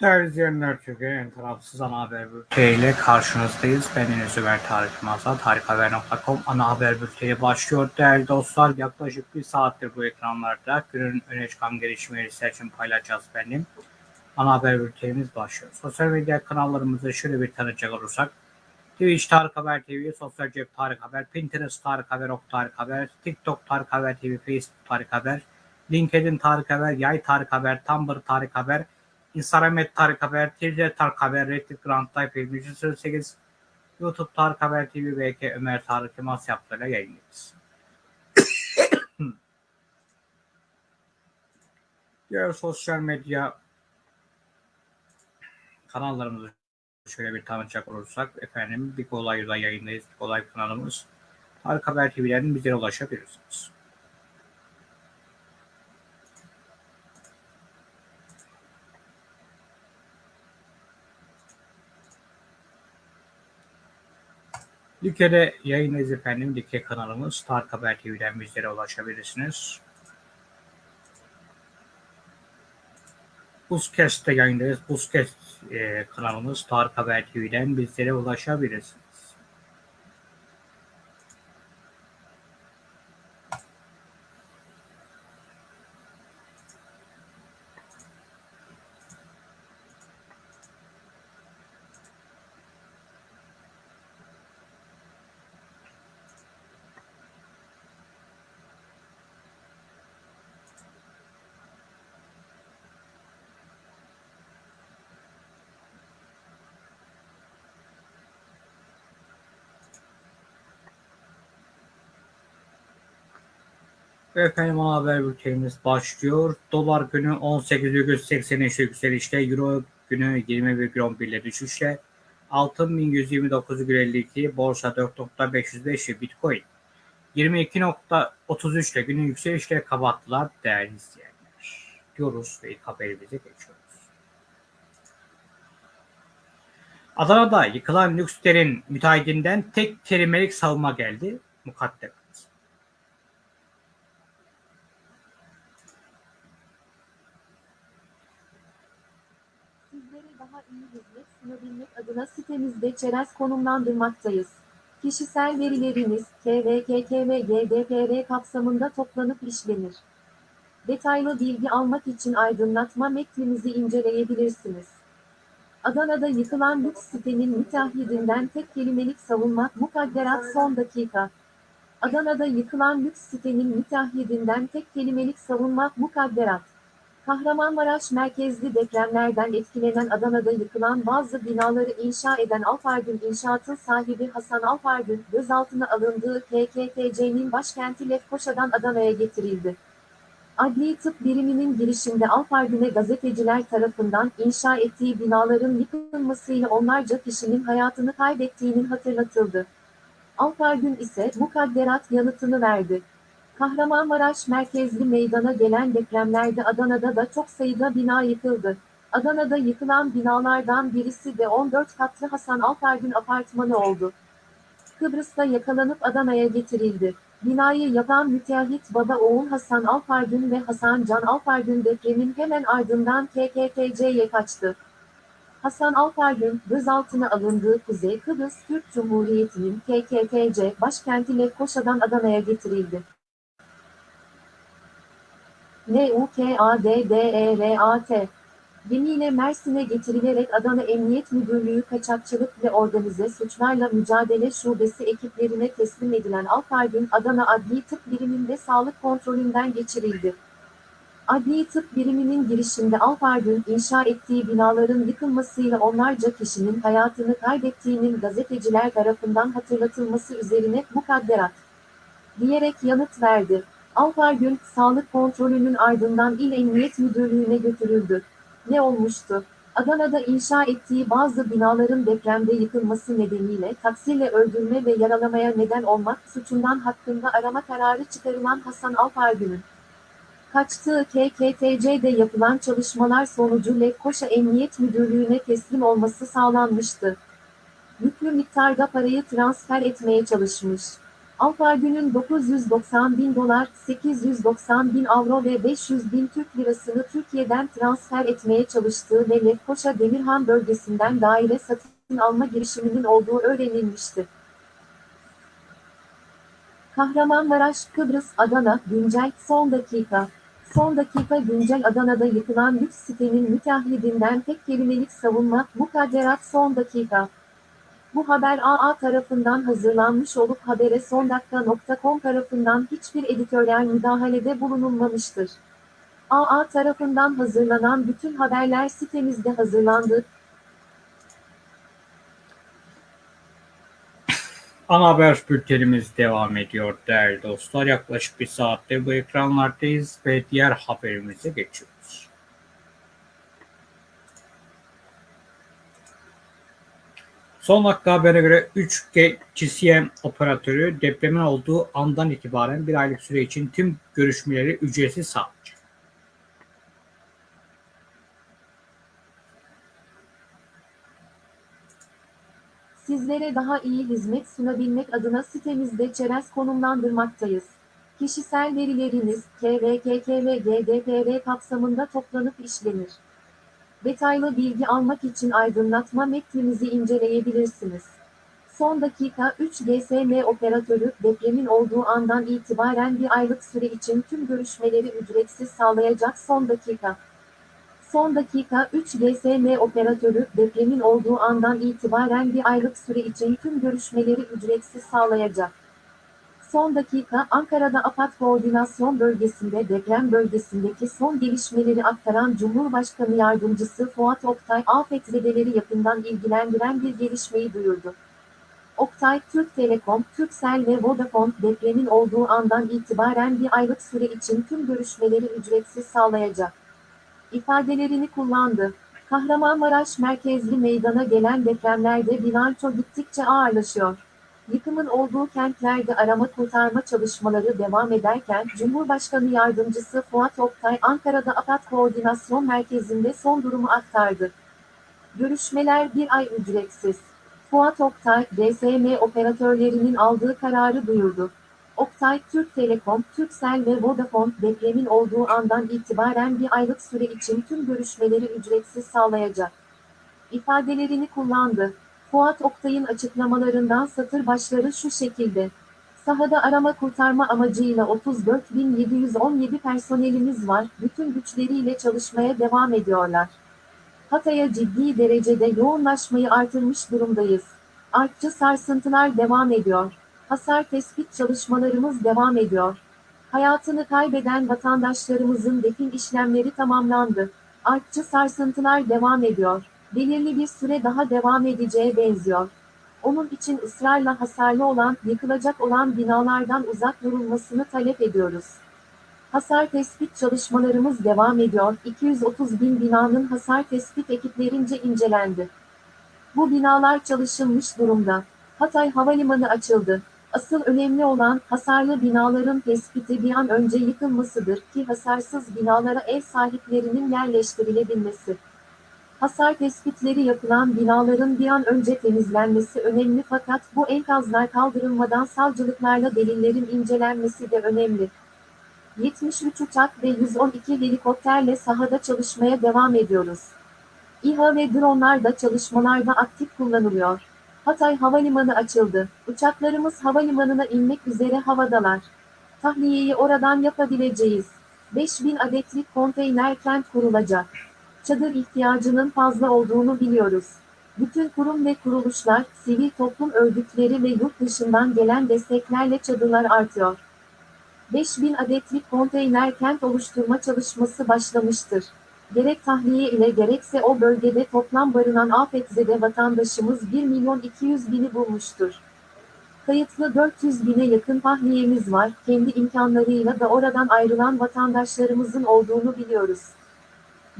Değerli izleyenler, Türkiye'nin tarafsız ana haber bülteniyle karşınızdayız. Ben Enes Ömer Tarık Mazat, tarikhaber.com ana haber bülteni başlıyor. Değerli dostlar, yaklaşık bir saattir bu ekranlarda günün öne çıkan gelişmeleri için paylaşacağız benim. Ana haber bültenimiz başlıyor. Sosyal medya kanallarımızı şöyle bir tanıcak olursak, Twitch Tarık Haber TV, Sosyal Cep Tarık Haber, Pinterest Tarık Haber, Ok Tarık Haber, TikTok Tarık Haber TV, Facebook Tarık Haber, LinkedIn Tarık Haber, Yay Tarık Haber, Tumblr Tarık Haber, Instagram Tarık Haber, Twitter Tarık Haber, Reddit Grand Type 2308, YouTube Tarık Haber TV, BK Ömer Tarık Yılmaz yaptığıyla yayınlıyoruz. Diğer sosyal medya kanallarımızı şöyle bir tanıtacak olursak efendim Big Olay'da yayındayız. Big Olay kanalımız. Tarık Haber TV'den bizlere ulaşabilirsiniz. Like'de yayındayız efendim. Like kanalımız Tarık Haber TV'den bizlere ulaşabilirsiniz. Buzkest'te yayındayız. Buzkest e, kanalımız Tarık Haber TV'den bizlere ulaşabilirsiniz. Ve efendim haber bültenimiz başlıyor. Dolar günü 18,83 yükselişte, Euro günü 20,11 ile düşüşle, altın 1129,52, borsa 4.505 Bitcoin 22.33 ile günün yükselişle kapattılar değerli izleyenler. Diyoruz ve ilk haberimize geçiyoruz. Adana'da yıkılan lükslerin müteahhitinden tek kelimelik savunma geldi. Mukadder. Sizlere daha iyi hizmet sunabilmek adına sitemizde çerez konumlandırmaktayız. Kişisel verileriniz KVKK ve GDPR kapsamında toplanıp işlenir. Detaylı bilgi almak için aydınlatma metnimizi inceleyebilirsiniz. Adana'da yıkılan lüks sitenin müteahhidinden tek kelimelik savunma mukadderat son dakika. Adana'da yıkılan lüks sitenin müteahhidinden tek kelimelik savunma mukadderat. Kahramanmaraş merkezli depremlerden etkilenen Adana'da yıkılan bazı binaları inşa eden Alpargün İnşaat'ın sahibi Hasan Alpargün, gözaltına alındığı KKTC'nin başkenti Lefkoşa'dan Adana'ya getirildi. Adli tıp biriminin girişinde Alpargün'e gazeteciler tarafından inşa ettiği binaların yıkılmasıyla onlarca kişinin hayatını kaybettiğinin hatırlatıldı. Alpargün ise mukadderat yanıtını verdi. Kahramanmaraş merkezli meydana gelen depremlerde Adana'da da çok sayıda bina yıkıldı. Adana'da yıkılan binalardan birisi de 14 katlı Hasan Alpargün apartmanı oldu. Kıbrıs'ta yakalanıp Adana'ya getirildi. Binayı yapan müteahhit baba oğul Hasan Alpargün ve Hasan Can Alpargün depremin hemen ardından KKTC'ye kaçtı. Hasan Alpargün, gözaltına alındığı Kuzey Kıbrıs Türk Cumhuriyeti'nin KKTC başkenti Lefkoşa'dan Adana'ya getirildi. N-U-K-A-D-D-E-R-A-T Gemiyle Mersin'e getirilerek Adana Emniyet Müdürlüğü Kaçakçılık ve Organize Suçlarla Mücadele Şubesi ekiplerine teslim edilen Alpargün, Adana Adli Tıp Biriminde sağlık kontrolünden geçirildi. Adli Tıp Biriminin girişinde Alpargün, inşa ettiği binaların yıkılmasıyla onlarca kişinin hayatını kaybettiğinin gazeteciler tarafından hatırlatılması üzerine mukadderat diyerek yanıt verdi. Alpargün, sağlık kontrolünün ardından İl Emniyet Müdürlüğü'ne götürüldü. Ne olmuştu? Adana'da inşa ettiği bazı binaların depremde yıkılması nedeniyle taksiyle öldürme ve yaralamaya neden olmak suçundan hakkında arama kararı çıkarılan Hasan Alpargün'ün kaçtığı KKTC'de yapılan çalışmalar sonucu Lefkoşa Emniyet Müdürlüğü'ne teslim olması sağlanmıştı. Yüklü miktarda parayı transfer etmeye çalışmış. Alpar Gün'ün 990 bin dolar, 890 bin avro ve 500 bin Türk lirasını Türkiye'den transfer etmeye çalıştığı ve Lefkoşa Demirhan bölgesinden daire satın alma girişiminin olduğu öğrenilmişti. Kahramanmaraş, Kıbrıs, Adana, güncel, son dakika. Son dakika güncel Adana'da yıkılan lüks sitenin müteahhidinden tek kelimelik savunma, mukadderat son dakika. Bu haber AA tarafından hazırlanmış olup habere sondakika.com tarafından hiçbir editoryal müdahalede bulunulmamıştır. AA tarafından hazırlanan bütün haberler sitemizde hazırlandı. Ana haber bültenimiz devam ediyor değerli dostlar. Yaklaşık bir saatte bu ekranlardayız ve diğer haberimize geçiyoruz. Son dakika habere göre 3G GSM operatörü depremin olduğu andan itibaren bir aylık süre için tüm görüşmeleri ücretsiz sağlayacak. Sizlere daha iyi hizmet sunabilmek adına sitemizde çerez konumlandırmaktayız. Kişisel verileriniz KVKK GDPR kapsamında toplanıp işlenir. Detaylı bilgi almak için aydınlatma metnimizi inceleyebilirsiniz. Son dakika 3 GSM operatörü depremin olduğu andan itibaren bir aylık süre için tüm görüşmeleri ücretsiz sağlayacak son dakika. Son dakika 3 GSM operatörü depremin olduğu andan itibaren bir aylık süre için tüm görüşmeleri ücretsiz sağlayacak. Son dakika Ankara'da AFAD Koordinasyon Bölgesi'nde deprem bölgesindeki son gelişmeleri aktaran Cumhurbaşkanı Yardımcısı Fuat Oktay, afetzedeleri yakından ilgilendiren bir gelişmeyi duyurdu. Oktay, Türk Telekom, Turkcell ve Vodafone depremin olduğu andan itibaren bir aylık süre için tüm görüşmeleri ücretsiz sağlayacak ifadelerini kullandı. Kahramanmaraş merkezli meydana gelen depremlerde bilanço gittikçe ağırlaşıyor. Yıkımın olduğu kentlerde arama kurtarma çalışmaları devam ederken Cumhurbaşkanı Yardımcısı Fuat Oktay Ankara'da AFAD Koordinasyon Merkezi'nde son durumu aktardı. Görüşmeler bir ay ücretsiz. Fuat Oktay, DSM operatörlerinin aldığı kararı duyurdu. Oktay, Türk Telekom, Turkcell ve Vodafone depremin olduğu andan itibaren bir aylık süre için tüm görüşmeleri ücretsiz sağlayacak. ifadelerini kullandı. Fuat Oktay'ın açıklamalarından satır başları şu şekilde. Sahada arama kurtarma amacıyla 34.717 personelimiz var, bütün güçleriyle çalışmaya devam ediyorlar. Hatay'a ciddi derecede yoğunlaşmayı artırmış durumdayız. Artçı sarsıntılar devam ediyor. Hasar tespit çalışmalarımız devam ediyor. Hayatını kaybeden vatandaşlarımızın defin işlemleri tamamlandı. Artçı sarsıntılar devam ediyor. Belirli bir süre daha devam edeceğe benziyor. Onun için ısrarla hasarlı olan, yıkılacak olan binalardan uzak durulmasını talep ediyoruz. Hasar tespit çalışmalarımız devam ediyor. 230 bin binanın hasar tespit ekiplerince incelendi. Bu binalar çalışılmış durumda. Hatay Havalimanı açıldı. Asıl önemli olan hasarlı binaların tespiti bir an önce yıkılmasıdır ki hasarsız binalara ev sahiplerinin yerleştirilebilmesi. Hasar tespitleri yapılan binaların bir an önce temizlenmesi önemli fakat bu enkazlar kaldırılmadan savcılıklarla delillerin incelenmesi de önemli. 73 uçak ve 112 helikopterle sahada çalışmaya devam ediyoruz. İHA ve dronlar da çalışmalarda aktif kullanılıyor. Hatay Havalimanı açıldı. Uçaklarımız havalimanına inmek üzere havadalar. Tahliyeyi oradan yapabileceğiz. 5000 adetlik konteyner kent kurulacak. Çadır ihtiyacının fazla olduğunu biliyoruz. Bütün kurum ve kuruluşlar, sivil toplum örgütleri ve yurt dışından gelen desteklerle çadırlar artıyor. 5000 adetlik konteyner kent oluşturma çalışması başlamıştır. Gerek tahliye ile gerekse o bölgede toplam barınan afetzede vatandaşımız 1 milyon 200 bini bulmuştur. Kayıtlı 400 bine yakın tahliyemiz var, kendi imkanlarıyla da oradan ayrılan vatandaşlarımızın olduğunu biliyoruz.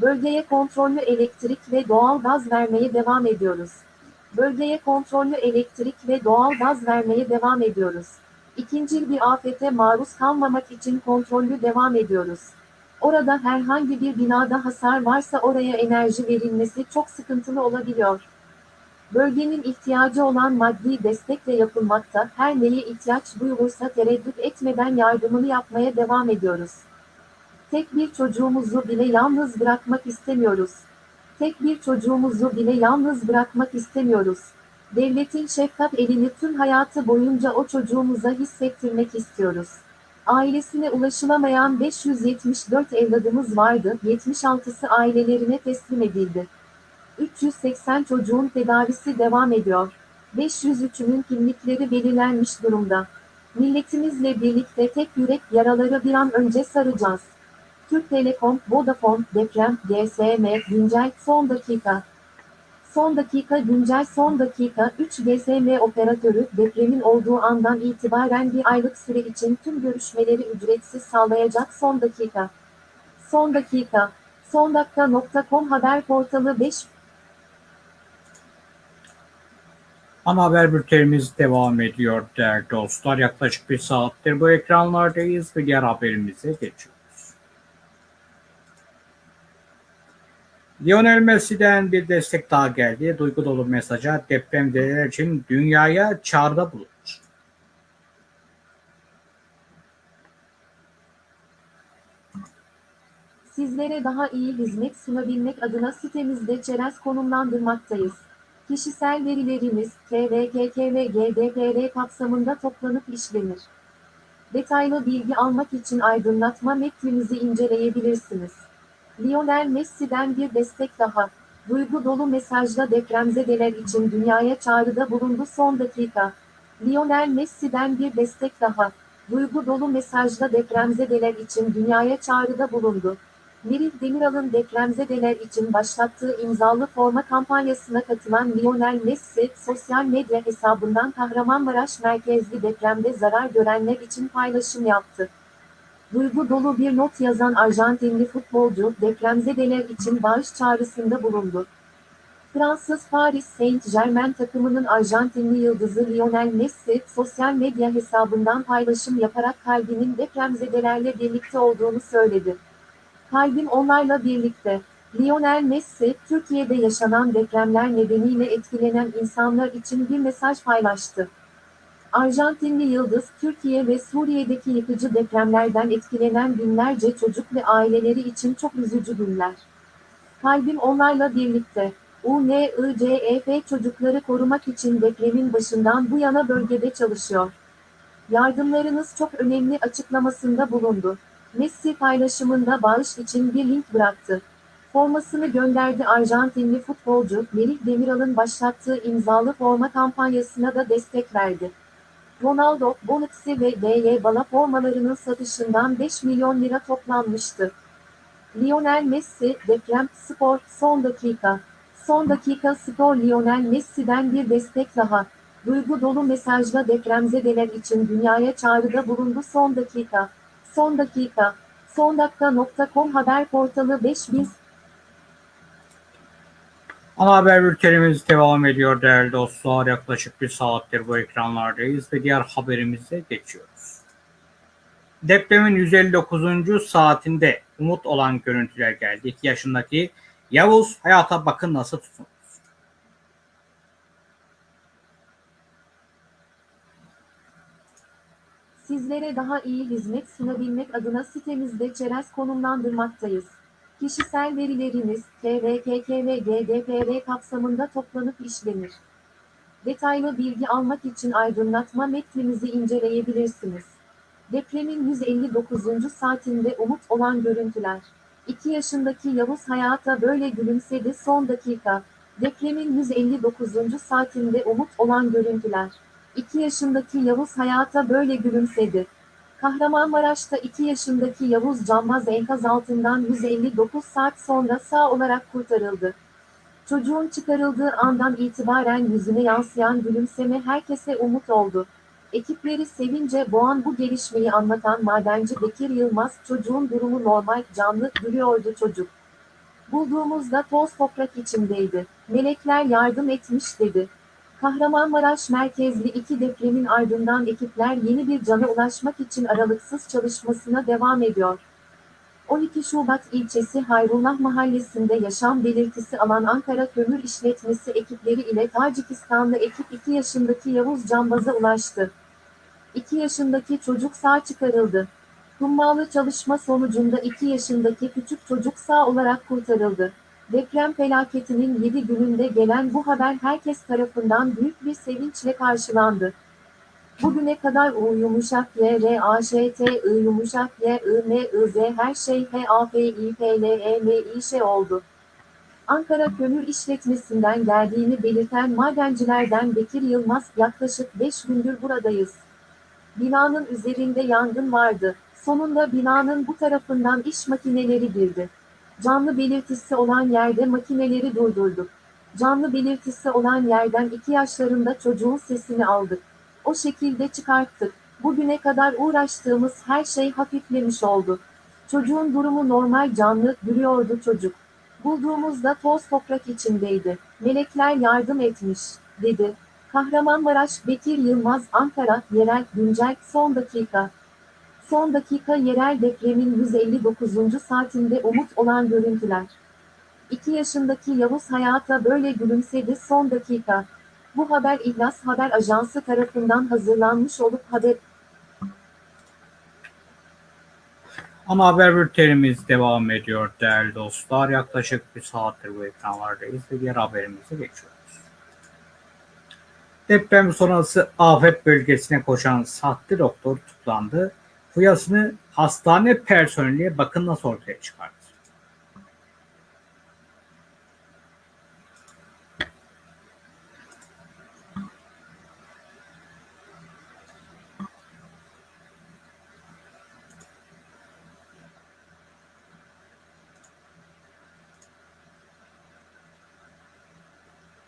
Bölgeye kontrollü elektrik ve doğal gaz vermeye devam ediyoruz. Bölgeye kontrollü elektrik ve doğal gaz vermeye devam ediyoruz. İkinci bir afete maruz kalmamak için kontrollü devam ediyoruz. Orada herhangi bir binada hasar varsa oraya enerji verilmesi çok sıkıntılı olabiliyor. Bölgenin ihtiyacı olan maddi destekle yapılmakta, her neye ihtiyaç duyulursa tereddüt etmeden yardımını yapmaya devam ediyoruz. Tek bir çocuğumuzu bile yalnız bırakmak istemiyoruz. Tek bir çocuğumuzu bile yalnız bırakmak istemiyoruz. Devletin şefkat elini tüm hayatı boyunca o çocuğumuza hissettirmek istiyoruz. Ailesine ulaşılamayan 574 evladımız vardı, 76'sı ailelerine teslim edildi. 380 çocuğun tedavisi devam ediyor. 503'ünün kimlikleri belirlenmiş durumda. Milletimizle birlikte tek yürek yaraları bir an önce saracağız. Türk Telekom, Vodafone, deprem, GSM, güncel, son dakika. Son dakika güncel son dakika 3 GSM operatörü depremin olduğu andan itibaren bir aylık süre için tüm görüşmeleri ücretsiz sağlayacak son dakika. Son dakika. Sondakika.com haber portalı 5 Ana haber bültenimiz devam ediyor değerli dostlar. Yaklaşık bir saattir bu ekranlardayız ve diğer haberimize geçiyoruz. Lionel Messi'den bir destek daha geldi. Duygu dolu mesaja depremzedeler için dünyaya çağrıda bulundu. Sizlere daha iyi hizmet sunabilmek adına sitemizde çerez konumlandırmaktayız. Kişisel verileriniz KVKK ve GDPR kapsamında toplanıp işlenir. Detaylı bilgi almak için aydınlatma metnimizi inceleyebilirsiniz. Lionel Messi'den bir destek daha. Duygu dolu mesajla depremzedeler için dünyaya çağrıda bulundu son dakika. Lionel Messi'den bir destek daha. Duygu dolu mesajla depremzedeler için dünyaya çağrıda bulundu. Merih Demiral'ın depremzedeler için başlattığı imzalı forma kampanyasına katılan Lionel Messi, sosyal medya hesabından Kahramanmaraş merkezli depremde zarar görenler için paylaşım yaptı. Duygu dolu bir not yazan Arjantinli futbolcu, depremzedeler için bağış çağrısında bulundu. Fransız Paris Saint-Germain takımının Arjantinli yıldızı Lionel Messi, sosyal medya hesabından paylaşım yaparak kalbinin depremzedelerle birlikte olduğunu söyledi. Kalbim onlarla birlikte. Lionel Messi, Türkiye'de yaşanan depremler nedeniyle etkilenen insanlar için bir mesaj paylaştı. Arjantinli Yıldız, Türkiye ve Suriye'deki yıkıcı depremlerden etkilenen binlerce çocuk ve aileleri için çok üzücü günler. Kalbim onlarla birlikte. UNICEF çocukları korumak için depremin başından bu yana bölgede çalışıyor. Yardımlarınız çok önemli açıklamasında bulundu. Messi paylaşımında bağış için bir link bıraktı. Formasını gönderdi Arjantinli futbolcu, Merih Demiral'ın başlattığı imzalı forma kampanyasına da destek verdi. Ronaldo, Bonucci ve Dybala formalarının satışından 5 milyon lira toplanmıştı. Lionel Messi, deprem, spor, son dakika. Son dakika spor Lionel Messi'den bir destek daha. Duygu dolu mesajla depremzedeler için dünyaya çağrıda bulundu son dakika. Son dakika. Sondakika.com haber portalı 5000 Ana haber bültenimiz devam ediyor değerli dostlar. Yaklaşık bir saattir bu ekranlardayız ve diğer haberimize geçiyoruz. Depremin 159. saatinde umut olan görüntüler geldi. 2 yaşındaki Yavuz hayata bakın nasıl tutundu. Sizlere daha iyi hizmet sunabilmek adına sitemizde çerez konumlandırmaktayız. Kişisel verileriniz KVKK ve GDPR kapsamında toplanıp işlenir. Detaylı bilgi almak için aydınlatma metnimizi inceleyebilirsiniz. Depremin 159. saatinde umut olan görüntüler. 2 yaşındaki Yavuz hayata böyle gülümsedi son dakika. Depremin 159. saatinde umut olan görüntüler. 2 yaşındaki Yavuz hayata böyle gülümsedi. Kahramanmaraş'ta 2 yaşındaki Yavuz Canmaz enkaz altından 159 saat sonra sağ olarak kurtarıldı. Çocuğun çıkarıldığı andan itibaren yüzüne yansıyan gülümseme herkese umut oldu. Ekipleri sevince boğan bu gelişmeyi anlatan madenci Bekir Yılmaz, çocuğun durumu normal, canlı, gülüyordu çocuk. Bulduğumuzda toz toprak içindeydi. Melekler yardım etmiş dedi. Kahramanmaraş merkezli iki depremin ardından ekipler yeni bir cana ulaşmak için aralıksız çalışmasına devam ediyor. 12 Şubat ilçesi Hayrullah mahallesinde yaşam belirtisi alan Ankara Kömür İşletmesi ekipleri ile Tacikistanlı ekip 2 yaşındaki Yavuz Cambaz'a ulaştı. 2 yaşındaki çocuk sağ çıkarıldı. Hummalı çalışma sonucunda 2 yaşındaki küçük çocuk sağ olarak kurtarıldı. Deprem felaketinin 7 gününde gelen bu haber herkes tarafından büyük bir sevinçle karşılandı. Bugüne kadar U yumuşak Y, R, A, Ş, T, I yumuşak Y, I, M, I, Z her şey H, A, F, I, P, L, E, M, İ, Ş oldu. Ankara Kömür İşletmesi'nden geldiğini belirten madencilerden Bekir Yılmaz, yaklaşık 5 gündür buradayız. Binanın üzerinde yangın vardı. Sonunda binanın bu tarafından iş makineleri girdi. Canlı belirtisi olan yerde makineleri durdurduk. Canlı belirtisi olan yerden 2 yaşlarında çocuğun sesini aldık. O şekilde çıkarttık. Bugüne kadar uğraştığımız her şey hafiflemiş oldu. Çocuğun durumu normal canlı, duruyordu çocuk. Bulduğumuzda toz toprak içindeydi. Melekler yardım etmiş, dedi. Kahramanmaraş Bekir Yılmaz Ankara Yerel Güncel Son Dakika Son dakika yerel depremin 159. saatinde umut olan görüntüler. 2 yaşındaki Yavuz hayata böyle gülümsedi son dakika. Bu haber İhlas Haber Ajansı tarafından hazırlanmış olup haber Ana haber bültenimiz devam ediyor değerli dostlar. Yaklaşık bir saattir bu ekranlardayız ve diğer haberimize geçiyoruz. Deprem sonrası afet bölgesine koşan sahte doktor tutuklandı. Fuyasını hastane personeli bakın nasıl ortaya çıkardı.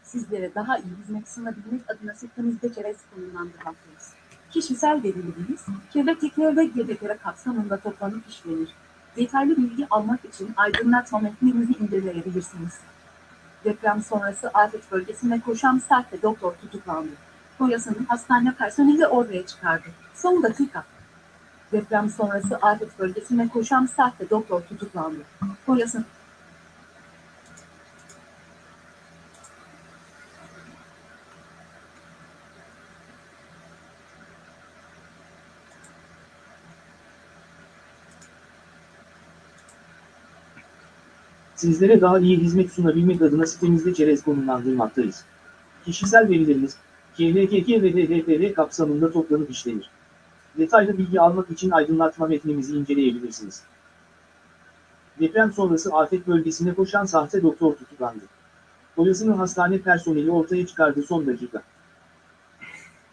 Sizlere daha iyi hizmet sunabilmek adına sitemizde çerez konumlandırmaktayız. Kişisel verileriniz, kirli tekrar ve GDPR kapsamında toplanıp işlenir. Detaylı bilgi almak için aydınlatma metnimizi inceleyebilirsiniz. Deprem sonrası afet bölgesine koşan sahte doktor tutuklandı. Boyasını hastane personeli ortaya çıkardı. Son dakika. Deprem sonrası afet bölgesine koşan sahte doktor tutuklandı. Boyasını Sizlere daha iyi hizmet sunabilmek adına sitemizde çerez konumlandırmaktayız. Kişisel verileriniz, KVKK ve DDPR kapsamında toplanıp işlenir. Detaylı bilgi almak için aydınlatma metnimizi inceleyebilirsiniz. Deprem sonrası afet bölgesine koşan sahte doktor tutuklandı. Boyasını hastane personeli ortaya çıkardı son dakika.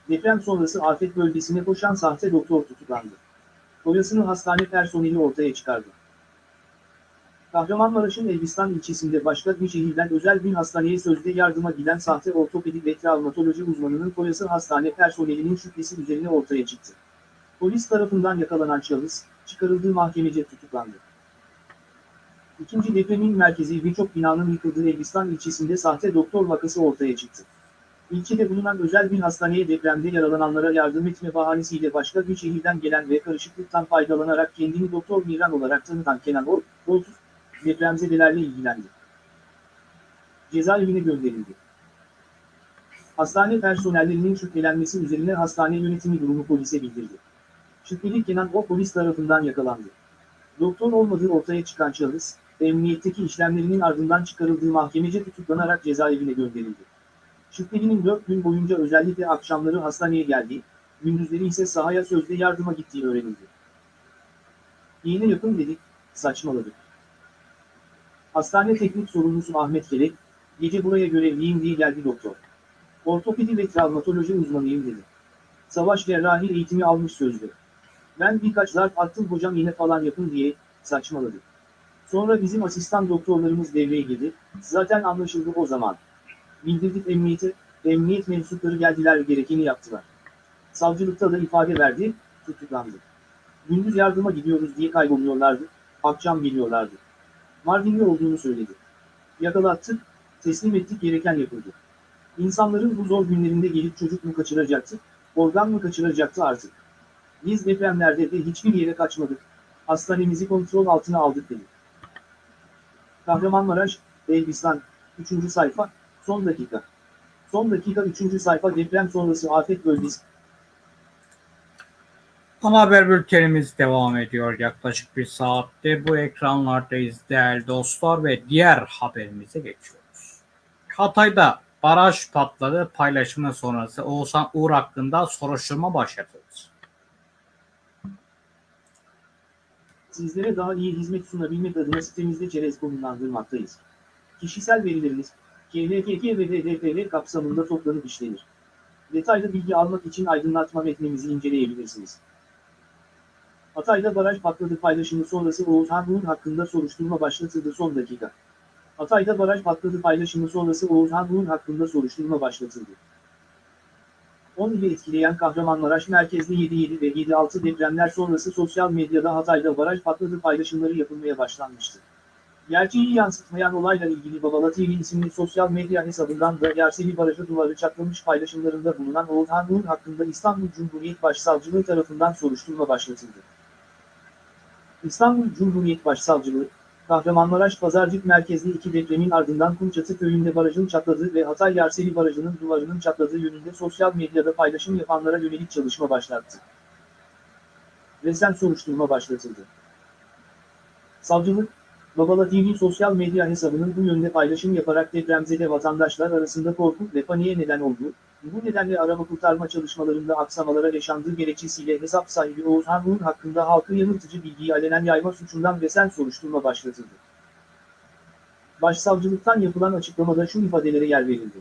Deprem sonrası afet bölgesine koşan sahte doktor tutuklandı. Boyasını hastane personeli ortaya çıkardı. Kahramanmaraş'ın Elbistan ilçesinde başka bir şehirden özel bir hastaneye sözde yardıma giden sahte ortopedik ve travmatoloji uzmanının koyası hastane personelinin şüphesi üzerine ortaya çıktı. Polis tarafından yakalanan şahıs, çıkarıldığı mahkemece tutuklandı. İkinci depremin merkezi birçok binanın yıkıldığı Elbistan ilçesinde sahte doktor vakası ortaya çıktı. İlçede bulunan özel bir hastaneye depremde yaralananlara yardım etme bahanesiyle başka bir şehirden gelen ve karışıklıktan faydalanarak kendini Doktor Miran olarak tanıtan Kenan Or, depremzedelerle ilgilendi. Cezaevine gönderildi. Hastane personellerinin şüphelenmesi üzerine hastane yönetimi durumu polise bildirdi. Şüpheli Kenan o polis tarafından yakalandı. Doktor olmadığı ortaya çıkan şahıs, emniyetteki işlemlerinin ardından çıkarıldığı mahkemece tutuklanarak cezaevine gönderildi. Şüphelinin 4 gün boyunca özellikle akşamları hastaneye geldiği, gündüzleri ise sahaya sözde yardıma gittiği öğrenildi. İğne yapın dedik, saçmaladık. Hastane teknik sorumlusu Ahmet Kelek, gece buraya görevliyim diye geldi doktor. Ortopedi ve travmatoloji uzmanıyım dedi. Savaş cerrahi eğitimi almış sözlü. Ben birkaç zarf attım hocam iğne falan yapın diye, saçmaladı. Sonra bizim asistan doktorlarımız devreye girdi, zaten anlaşıldı o zaman. Bildirdik emniyete, emniyet mensupları geldiler gerekeni yaptılar. Savcılıkta da ifade verdi, tutuklandı. Gündüz yardıma gidiyoruz diye kayboluyorlardı, akşam geliyorlardı. Mardinli olduğunu söyledi. Yakalattık, teslim ettik gereken yapıldı. İnsanların bu zor günlerinde gelip çocuk mu kaçıracaktı, organ mı kaçıracaktı artık. Biz depremlerde de hiçbir yere kaçmadık, Hastanemizi kontrol altına aldık dedi. Kahramanmaraş, Elbistan, 3. sayfa, son dakika. Son dakika 3. sayfa deprem sonrası afet bölgesi. Ana haber bültenimiz devam ediyor. Yaklaşık bir saatte bu ekranlardayız değerli dostlar ve diğer haberimize geçiyoruz. Hatay'da baraj patladı paylaşımı sonrası Oğuzhan Uğur hakkında soruşturma başlatıldı. Sizlere daha iyi hizmet sunabilmek adına sitemizde çerez konumlandırmaktayız. Kişisel verileriniz, KVKK ve DDPR kapsamında toplanıp işlenir. Detaylı bilgi almak için aydınlatma metnimizi inceleyebilirsiniz. Hatay'da baraj patladı paylaşımı sonrası Oğuzhan Uğur hakkında soruşturma başlatıldı son dakika. Hatay'da baraj patladı paylaşımı sonrası Oğuzhan Uğur hakkında soruşturma başlatıldı. 10 ili etkileyen Kahramanmaraş merkezli 7.7 ve 7.6 depremler sonrası sosyal medyada Hatay'da baraj patladı paylaşımları yapılmaya başlanmıştı. Gerçeği yansıtmayan olayla ilgili Babala TV isimli sosyal medya hesabından da Yerseli Barajı duvarı çatlamış paylaşımlarında bulunan Oğuzhan Uğur hakkında İstanbul Cumhuriyet Başsavcılığı tarafından soruşturma başlatıldı. İstanbul Cumhuriyet Başsavcılığı, Kahramanmaraş Pazarcık merkezli iki depremin ardından Kumçatı köyünde barajın çatladığı ve Hatay Yerseli Barajı'nın duvarının çatladığı yönünde sosyal medyada paylaşım yapanlara yönelik çalışma başlattı. Resen soruşturma başlatıldı. Savcılık, Babala TV sosyal medya hesabının bu yönde paylaşım yaparak depremzede vatandaşlar arasında korku ve paniğe neden olduğu, bu nedenle arama kurtarma çalışmalarında aksamalara yaşandığı gerekçesiyle hesap sahibi Oğuzhan Uğur hakkında halkı yanıltıcı bilgiyi alenen yayma suçundan resen soruşturma başlatıldı. Başsavcılıktan yapılan açıklamada şu ifadelere yer verildi.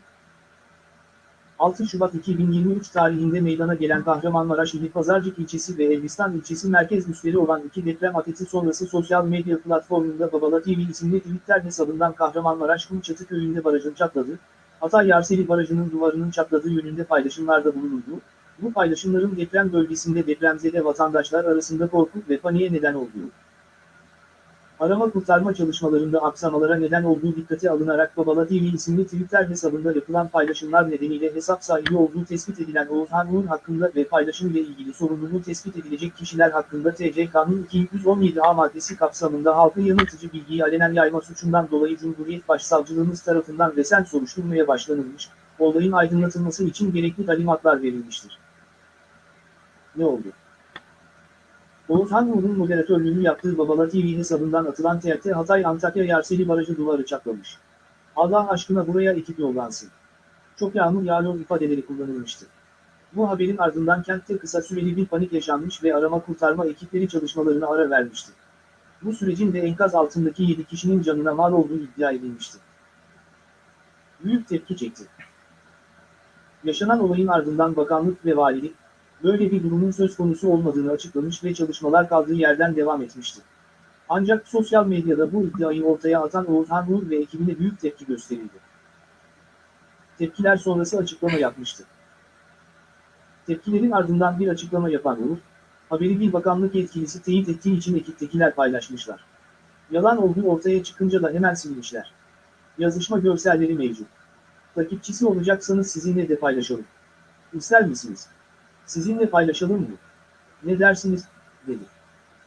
6 Şubat 2023 tarihinde meydana gelen Kahramanmaraş ili Pazarcık ilçesi ve Elbistan ilçesi merkez üsleri olan iki deprem afeti sonrası sosyal medya platformunda Babala TV isimli Twitter hesabından Kahramanmaraş Kumçatı köyünde barajın çatladı, Hatay Yarseli Barajı'nın duvarının çatladığı yönünde paylaşımlarda bulunuldu. Bu paylaşımların deprem bölgesinde depremzede vatandaşlar arasında korku ve paniğe neden olduğu, arama kurtarma çalışmalarında aksamalara neden olduğu dikkate alınarak Babala TV isimli Twitter hesabında yapılan paylaşımlar nedeniyle hesap sahibi olduğu tespit edilen Oğuzhan Uğur hakkında ve paylaşım ile ilgili sorumluluğu tespit edilecek kişiler hakkında TC Kanun 217A maddesi kapsamında halkı yanıltıcı bilgiyi alenen yayma suçundan dolayı Cumhuriyet Başsavcılığımız tarafından resen soruşturmaya başlanılmış, olayın aydınlatılması için gerekli talimatlar verilmiştir. Ne oldu? Oğuzhan Uğur'un moderatörlüğünü yaptığı Babala TV hesabından atılan TRT Hatay Antakya Yerseli Barajı duvarı çatlamış. Allah aşkına buraya ekip yollansın. Çok yağmur yağıyor ifadeleri kullanılmıştı. Bu haberin ardından kentte kısa süreli bir panik yaşanmış ve arama kurtarma ekipleri çalışmalarına ara vermişti. Bu sürecin de enkaz altındaki 7 kişinin canına mal olduğu iddia edilmişti. Büyük tepki çekti. Yaşanan olayın ardından bakanlık ve valilik, böyle bir durumun söz konusu olmadığını açıklamış ve çalışmalar kaldığı yerden devam etmişti. Ancak sosyal medyada bu iddiayı ortaya atan Oğuzhan Uğur ve ekibine büyük tepki gösterildi. Tepkiler sonrası açıklama yapmıştı. Tepkilerin ardından bir açıklama yapan Uğur, haberi bir bakanlık yetkilisi teyit ettiği için ekiptekiler paylaşmışlar. Yalan olduğu ortaya çıkınca da hemen silmişler. Yazışma görselleri mevcut. Takipçisi olacaksanız sizinle de paylaşalım. İster misiniz? Sizinle paylaşalım mı? Ne dersiniz? dedi.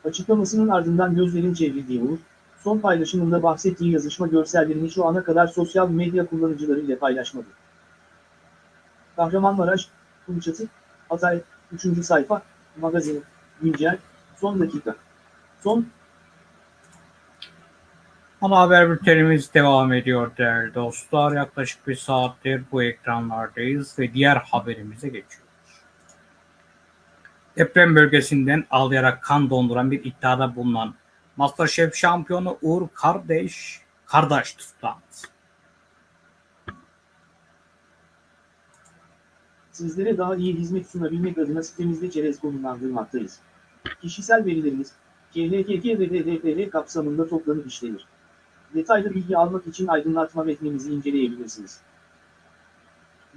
Açıklamasının ardından gözlerin çevrildiği Uğur, son paylaşımında bahsettiği yazışma görsellerini şu ana kadar sosyal medya kullanıcıları ile paylaşmadı. Kahramanmaraş, Kumçatı, Hatay, 3. sayfa, magazin, güncel, son dakika. Son Ana haber bültenimiz devam ediyor değerli dostlar. Yaklaşık bir saattir bu ekranlardayız ve diğer haberimize geçiyoruz. Deprem bölgesinden ağlayarak kan donduran bir iddiada bulunan Masterchef şampiyonu Uğur Kardeş, Kardeş tutuklandı. Sizlere daha iyi hizmet sunabilmek adına sitemizde çerez konumlandırmaktayız. Kişisel verileriniz, KVKK ve DDPR kapsamında toplanıp işlenir. Detaylı bilgi almak için aydınlatma metnimizi inceleyebilirsiniz.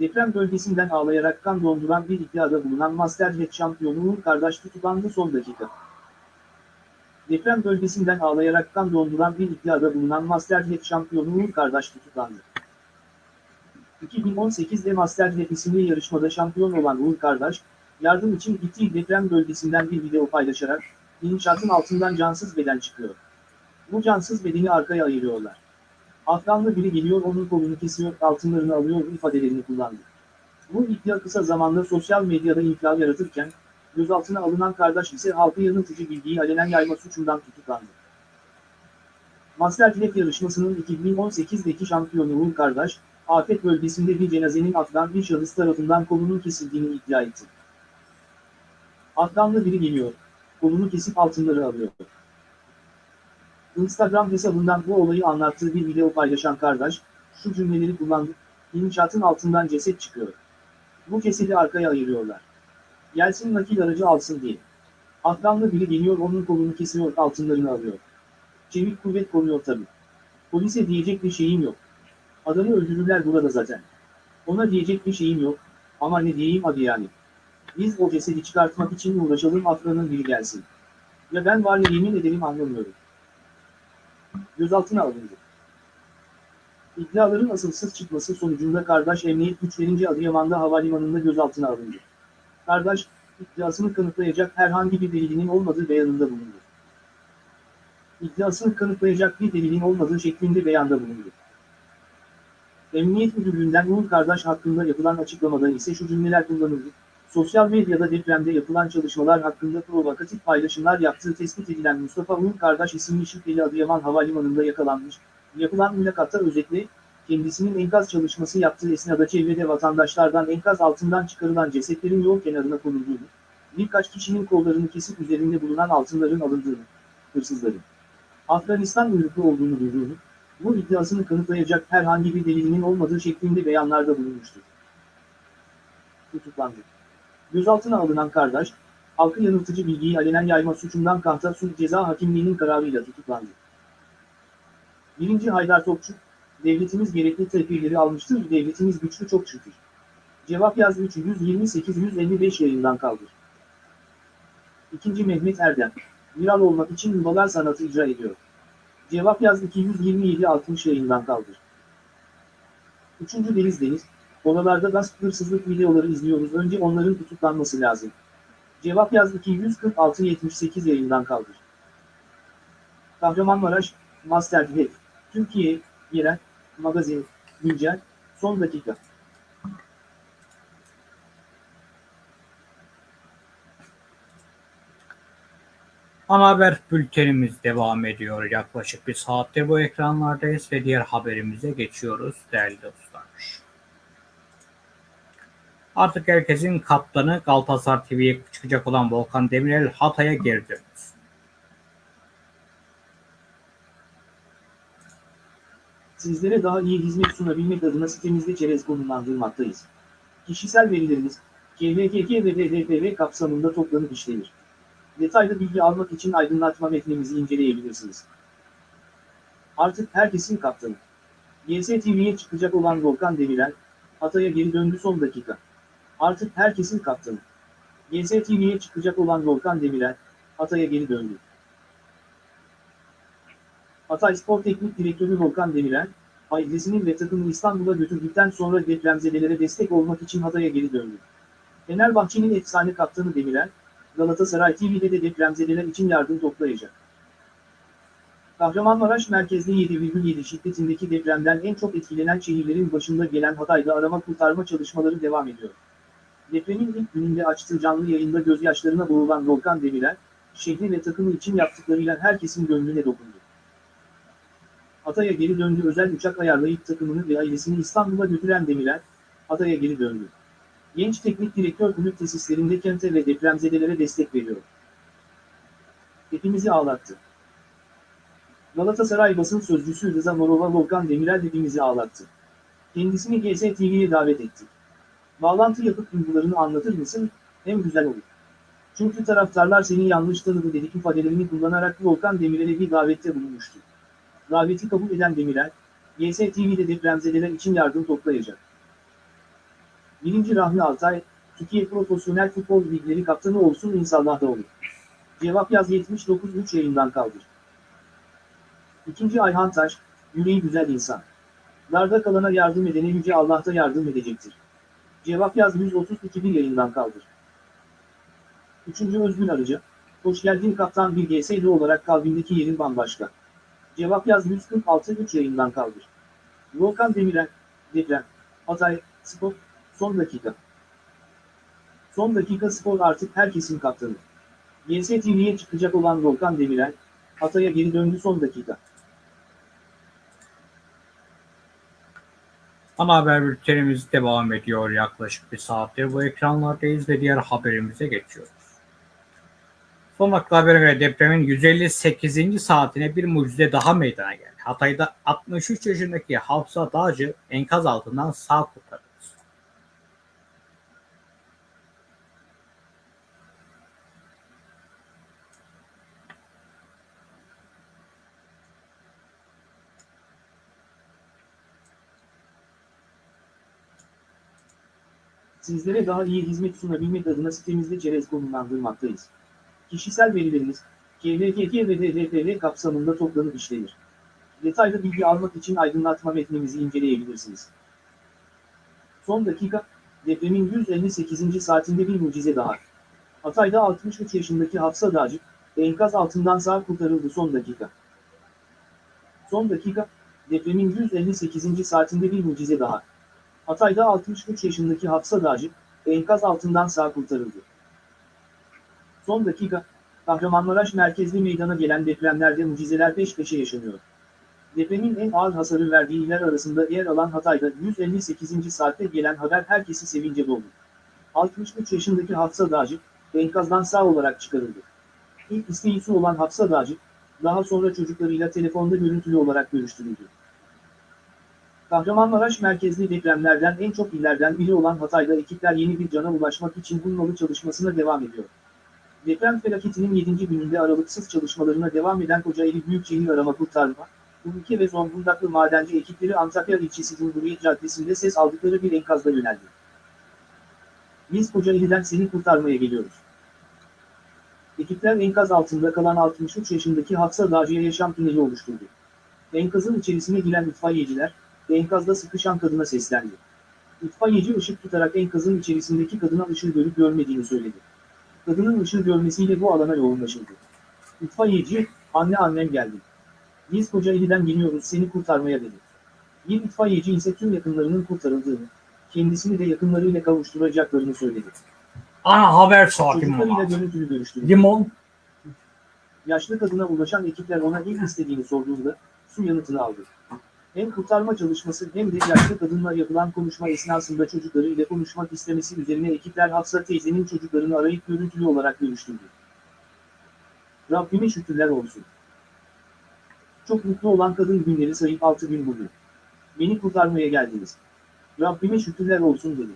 Deprem bölgesinden ağlayarak kan donduran bir iddiada bulunan Masterchef şampiyonu Uğur Kardeş tutuklandı son dakika. Deprem bölgesinden ağlayarak kan donduran bir iddiada bulunan Masterchef şampiyonu Uğur Kardeş tutuklandı. 2018'de Masterchef isimli yarışmada şampiyon olan Uğur Kardeş, yardım için gittiği deprem bölgesinden bir video paylaşarak, İnşaatın altından cansız beden çıkıyor. Bu cansız bedeni arkaya ayırıyorlar. Afganlı biri geliyor onun kolunu kesiyor, altınlarını alıyor ifadelerini kullandı. Bu iddia kısa zamanda sosyal medyada infial yaratırken, gözaltına alınan kardeş ise halkı yanıltıcı bilgiyi alenen yayma suçundan tutuklandı. Masterchef yarışmasının 2018'deki şampiyonu Uğur Kardeş, afet bölgesinde bir cenazenin Afgan bir şahıs tarafından kolunun kesildiğini iddia etti. Afganlı biri geliyor, kolunu kesip altınları alıyor. Instagram hesabından bu olayı anlattığı bir video paylaşan kardeş, şu cümleleri kullandı, İnşaatın altından ceset çıkıyor. Bu cesedi arkaya ayırıyorlar. Gelsin nakil aracı alsın diye. Afganlı biri geliyor onun kolunu kesiyor altınlarını alıyor. Çevik kuvvet koruyor tabii. Polise diyecek bir şeyim yok. Adamı öldürürler burada zaten. Ona diyecek bir şeyim yok. Ama ne diyeyim hadi yani. Biz o cesedi çıkartmak için uğraşalım Afgan'ın biri gelsin. Ya ben var ya yemin ederim anlamıyorum. Gözaltına alındı. İddiaların asılsız çıkması sonucunda kardeş emniyet güçlerince Adıyaman'da havalimanında gözaltına alındı. Kardeş, iddiasını kanıtlayacak herhangi bir delilinin olmadığı beyanında bulundu. İddiasını kanıtlayacak bir delilin olmadığı şeklinde beyanda bulundu. Emniyet Müdürlüğü'nden Uğur Kardeş hakkında yapılan açıklamada ise şu cümleler kullanıldı. Sosyal medyada depremde yapılan çalışmalar hakkında provokatif paylaşımlar yaptığı tespit edilen Mustafa Uğur Kardeş isimli şüpheli Adıyaman Havalimanı'nda yakalanmış. Yapılan mülakatta özetle, kendisinin enkaz çalışması yaptığı esnada çevrede vatandaşlardan enkaz altından çıkarılan cesetlerin yol kenarına konulduğunu, birkaç kişinin kollarını kesip üzerinde bulunan altınların alındığını, hırsızların Afganistan uyruklu olduğunu duyduğunu, bu iddiasını kanıtlayacak herhangi bir delilinin olmadığı şeklinde beyanlarda bulunmuştur. Tutuklandı. Gözaltına alınan kardeş, halkı yanıltıcı bilgiyi alenen yayma suçundan Kahta Sulh Ceza Hakimliği'nin kararıyla tutuklandı. 1. Haydar Topçu, devletimiz gerekli tedbirleri almıştır, devletimiz güçlü çok şükür. Cevap yaz 328-155 yayından kaldır. 2. Mehmet Erdem, viral olmak için yuvalar sanatı icra ediyor. Cevap yaz 227-60 yayından kaldır. 3. Deniz Deniz, oralarda gasp hırsızlık videoları izliyoruz önce onların tutuklanması lazım. Cevap yaz 246-78 yayından kaldır. Kahramanmaraş, Master Head, Türkiye, Yerel, Magazin, Güncel, Son Dakika. Ana haber bültenimiz devam ediyor. Yaklaşık bir saattir bu ekranlardayız ve diğer haberimize geçiyoruz değerli dostlar. Artık herkesin kaptanı Galatasaray TV'ye çıkacak olan Volkan Demirel Hatay'a geri döndü. Sizlere daha iyi hizmet sunabilmek adına sitemizde çerez konumlandırmaktayız. Kişisel verileriniz, KVKK ve BDPV kapsamında toplanıp işlenir. Detaylı bilgi almak için aydınlatma metnimizi inceleyebilirsiniz. Artık herkesin kaptanı. YSTV'ye çıkacak olan Volkan Demirel, Hatay'a geri döndü son dakika. Artık herkesin kaptanı. YSTV'ye çıkacak olan Volkan Demirel, Hatay'a geri döndü. Hatay Spor Teknik Direktörü Volkan Demirel, ailesini ve takımını İstanbul'a götürdükten sonra depremzedelere destek olmak için Hatay'a geri döndü. Fenerbahçe'nin efsane kaptanı Demirel, Galatasaray TV'de de depremzedeler için yardım toplayacak. Kahramanmaraş merkezli 7,7 şiddetindeki depremden en çok etkilenen şehirlerin başında gelen Hatay'da arama kurtarma çalışmaları devam ediyor. Depremin ilk gününde açtığı canlı yayında gözyaşlarına boğulan Volkan Demirel, şehri ve takımı için yaptıklarıyla herkesin gönlüne dokundu. Hatay'a geri döndü özel uçak ayarlayıp takımını ve ailesini İstanbul'a götüren Demirel, Hatay'a geri döndü. Genç teknik direktör kulüp tesislerinde kente ve depremzedelere destek veriyor. Hepimizi ağlattı. Galatasaray basın sözcüsü Rıza Morova Volkan Demirel hepimizi ağlattı. Kendisini GSTV'ye davet etti. Bağlantı yapıp duygularını anlatır mısın? Hem güzel olur. Çünkü taraftarlar seni yanlış tanıdı dedik ifadelerini kullanarak Volkan Demirel'e bir davette bulunmuştu. Daveti kabul eden Demirel, GSTV'de depremzedeler için yardım toplayacak. 1. Rahmi Altay, Türkiye Profesyonel Futbol Ligleri kaptanı olsun inşallah da olur. Cevap yaz 79.3 yayından kaldır. 2. Ayhan Taş, yüreği güzel insan. Darda kalana yardım edene Yüce Allah da yardım edecektir. Cevap yaz 132 bir yayından kaldır. 3. Özgün Arıcı, Hoş geldin kaptan bir GSD olarak kalbindeki yerin bambaşka. Cevap yaz 146 3 yayından kaldır. Volkan Demirel, deprem, Hatay, spor, son dakika. Son dakika spor artık herkesin kaptanı. GSTV'ye çıkacak olan Volkan Demirel, Hatay'a geri döndü son dakika. Ana haber bültenimiz devam ediyor yaklaşık bir saattir. Bu ekranlardayız ve diğer haberimize geçiyoruz. Son dakika habere göre depremin 158. saatine bir mucize daha meydana geldi. Hatay'da 63 yaşındaki Hafsa Dağcı enkaz altından sağ kurtarıldı. Sizlere daha iyi hizmet sunabilmek adına sitemizde çerez konumlandırmaktayız. Kişisel verileriniz, KVKK ve DDPR kapsamında toplanıp işlenir. Detaylı bilgi almak için aydınlatma metnimizi inceleyebilirsiniz. Son dakika, depremin 158. saatinde bir mucize daha. Hatay'da 63 yaşındaki Hafsa Dağcı, enkaz altından sağ kurtarıldı son dakika. Son dakika, depremin 158. saatinde bir mucize daha. Hatay'da 63 yaşındaki Hafsa Dağcı, enkaz altından sağ kurtarıldı. Son dakika, Kahramanmaraş merkezli meydana gelen depremlerde mucizeler peş peşe yaşanıyor. Depremin en ağır hasarı verdiği iller arasında yer alan Hatay'da 158. saatte gelen haber herkesi sevince doldu. 63 yaşındaki Hafsa Dağcı, enkazdan sağ olarak çıkarıldı. İlk isteği olan Hafsa Dağcı, daha sonra çocuklarıyla telefonda görüntülü olarak görüştürüldü. Kahramanmaraş merkezli depremlerden en çok illerden biri olan Hatay'da ekipler yeni bir cana ulaşmak için bulmalı çalışmasına devam ediyor. Deprem felaketinin 7. gününde aralıksız çalışmalarına devam eden Kocaeli Büyükşehir Arama Kurtarma, Ülke ve Zonguldaklı madenci ekipleri Antakya ilçesi Cumhuriyet Caddesi'nde ses aldıkları bir enkazda yöneldi. Biz Kocaeli'den seni kurtarmaya geliyoruz. Ekipler enkaz altında kalan 63 yaşındaki Hafsa Dağcı'ya yaşam tüneli oluşturdu. Enkazın içerisine giren itfaiyeciler, enkazda sıkışan kadına seslendi. İtfaiyeci ışık tutarak enkazın içerisindeki kadına ışığı görüp görmediğini söyledi. Kadının ışığı görmesiyle bu alana yoğunlaşıldı. İtfaiyeci, anne annem geldi. Biz Kocaeli'den geliyoruz seni kurtarmaya dedi. Bir itfaiyeci ise tüm yakınlarının kurtarıldığını, kendisini de yakınlarıyla kavuşturacaklarını söyledi. Ana haber saati Çocuklarıyla görüntülü görüştü. Limon Yaşlı kadına ulaşan ekipler ona ilk istediğini sorduğunda su yanıtını aldı. Hem kurtarma çalışması hem de yaşlı kadınla yapılan konuşma esnasında çocuklarıyla konuşmak istemesi üzerine ekipler Hafsa teyzenin çocuklarını arayıp görüntülü olarak görüştürdü. Rabbime şükürler olsun. Çok mutlu olan kadın günleri sayıp 6 gün bugün. Beni kurtarmaya geldiniz. Rabbime şükürler olsun dedi.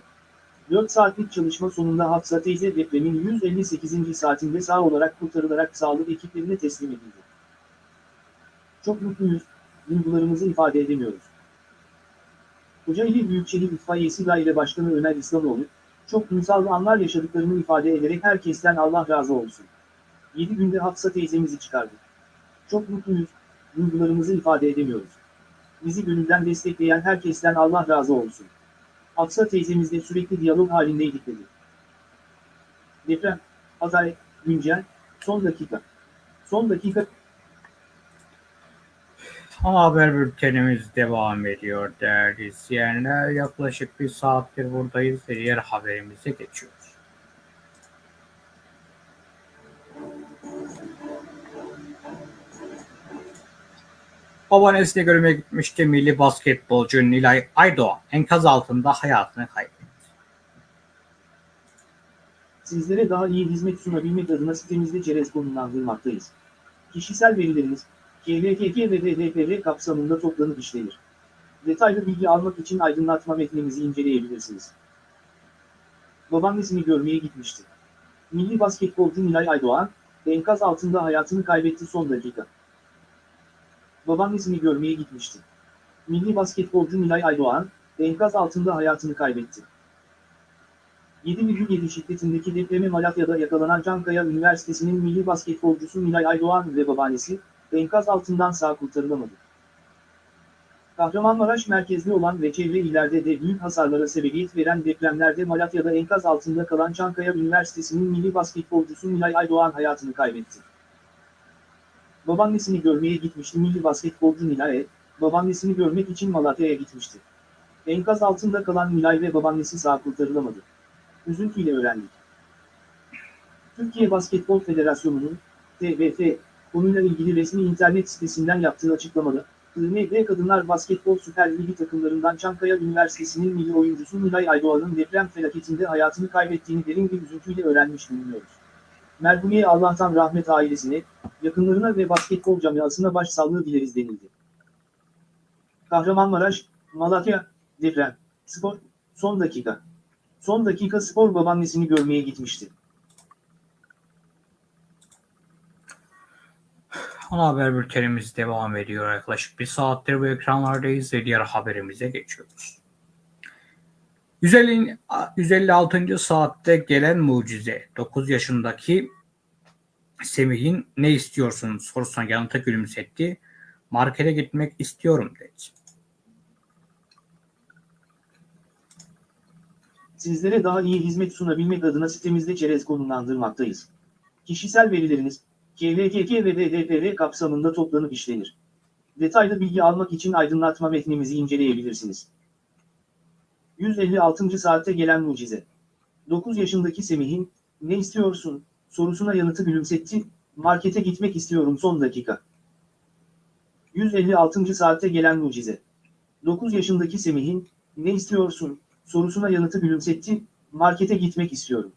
4 saatlik çalışma sonunda Hafsa teyze depremin 158. saatinde sağ olarak kurtarılarak sağlık ekiplerine teslim edildi. Çok mutluyuz, duygularımızı ifade edemiyoruz. Kocaeli Büyükşehir İtfaiyesi Daire Başkanı Ömer İslamoğlu, çok ünsal anlar yaşadıklarını ifade ederek herkesten Allah razı olsun. 7 günde Hafsa teyzemizi çıkardık. Çok mutluyuz, duygularımızı ifade edemiyoruz. Bizi gönülden destekleyen herkesten Allah razı olsun. Hafsa teyzemizle sürekli diyalog halindeydik dedi. Deprem, Hatay, güncel, son dakika. Son dakika Ana haber bültenimiz devam ediyor değerli izleyenler. Yaklaşık bir saattir buradayız ve diğer haberimize geçiyoruz. Babaannesini görmeye gitmişti milli basketbolcu Nilay Aydoğan enkaz altında hayatını kaybetti. Sizlere daha iyi hizmet sunabilmek adına sitemizde çerez konumlandırmaktayız. Kişisel verileriniz, KVKK ve DDPR kapsamında toplanıp işlenir. Detaylı bilgi almak için aydınlatma metnimizi inceleyebilirsiniz. Babaannesini görmeye gitmişti. Milli basketbolcu Nilay Aydoğan, enkaz altında hayatını kaybetti son dakika. Babaannesini görmeye gitmişti. Milli basketbolcu Nilay Aydoğan, enkaz altında hayatını kaybetti. 7,7 şiddetindeki depreme Malatya'da yakalanan Çankaya Üniversitesi'nin milli basketbolcusu Nilay Aydoğan ve babaannesi, enkaz altından sağ kurtarılamadı. Kahramanmaraş merkezli olan ve çevre illerde de büyük hasarlara sebebiyet veren depremlerde Malatya'da enkaz altında kalan Çankaya Üniversitesi'nin milli basketbolcusu Nilay Aydoğan hayatını kaybetti. Babaannesini görmeye gitmişti milli basketbolcu Nilay, babaannesini görmek için Malatya'ya gitmişti. Enkaz altında kalan Nilay ve babaannesi sağ kurtarılamadı. Üzüntüyle öğrendik. Türkiye Basketbol Federasyonu'nun TBF konuyla ilgili resmi internet sitesinden yaptığı açıklamada, IMB Kadınlar Basketbol Süper Ligi takımlarından Çankaya Üniversitesi'nin milli oyuncusu Nilay Aydoğan'ın deprem felaketinde hayatını kaybettiğini derin bir üzüntüyle öğrenmiş bulunuyoruz. Merhumiye Allah'tan rahmet ailesine, yakınlarına ve basketbol camiasına başsağlığı dileriz denildi. Kahramanmaraş, Malatya, deprem, spor, son dakika. Son dakika spor babaannesini görmeye gitmişti. Ana haber bültenimiz devam ediyor. Yaklaşık bir saattir bu ekranlardayız ve diğer haberimize geçiyoruz. 150, 156. saatte gelen mucize. 9 yaşındaki Semih'in ne istiyorsun sorusuna yanıta gülümsetti. Markete gitmek istiyorum dedi. Sizlere daha iyi hizmet sunabilmek adına sitemizde çerez konumlandırmaktayız. Kişisel verileriniz, KVKK ve DDPR kapsamında toplanıp işlenir. Detaylı bilgi almak için aydınlatma metnimizi inceleyebilirsiniz. 156. saatte gelen mucize. 9 yaşındaki Semih'in, ne istiyorsun, sorusuna yanıtı gülümsetti, markete gitmek istiyorum son dakika. 156. saatte gelen mucize. 9 yaşındaki Semih'in, ne istiyorsun, sorusuna yanıtı gülümsetti, markete gitmek istiyorum.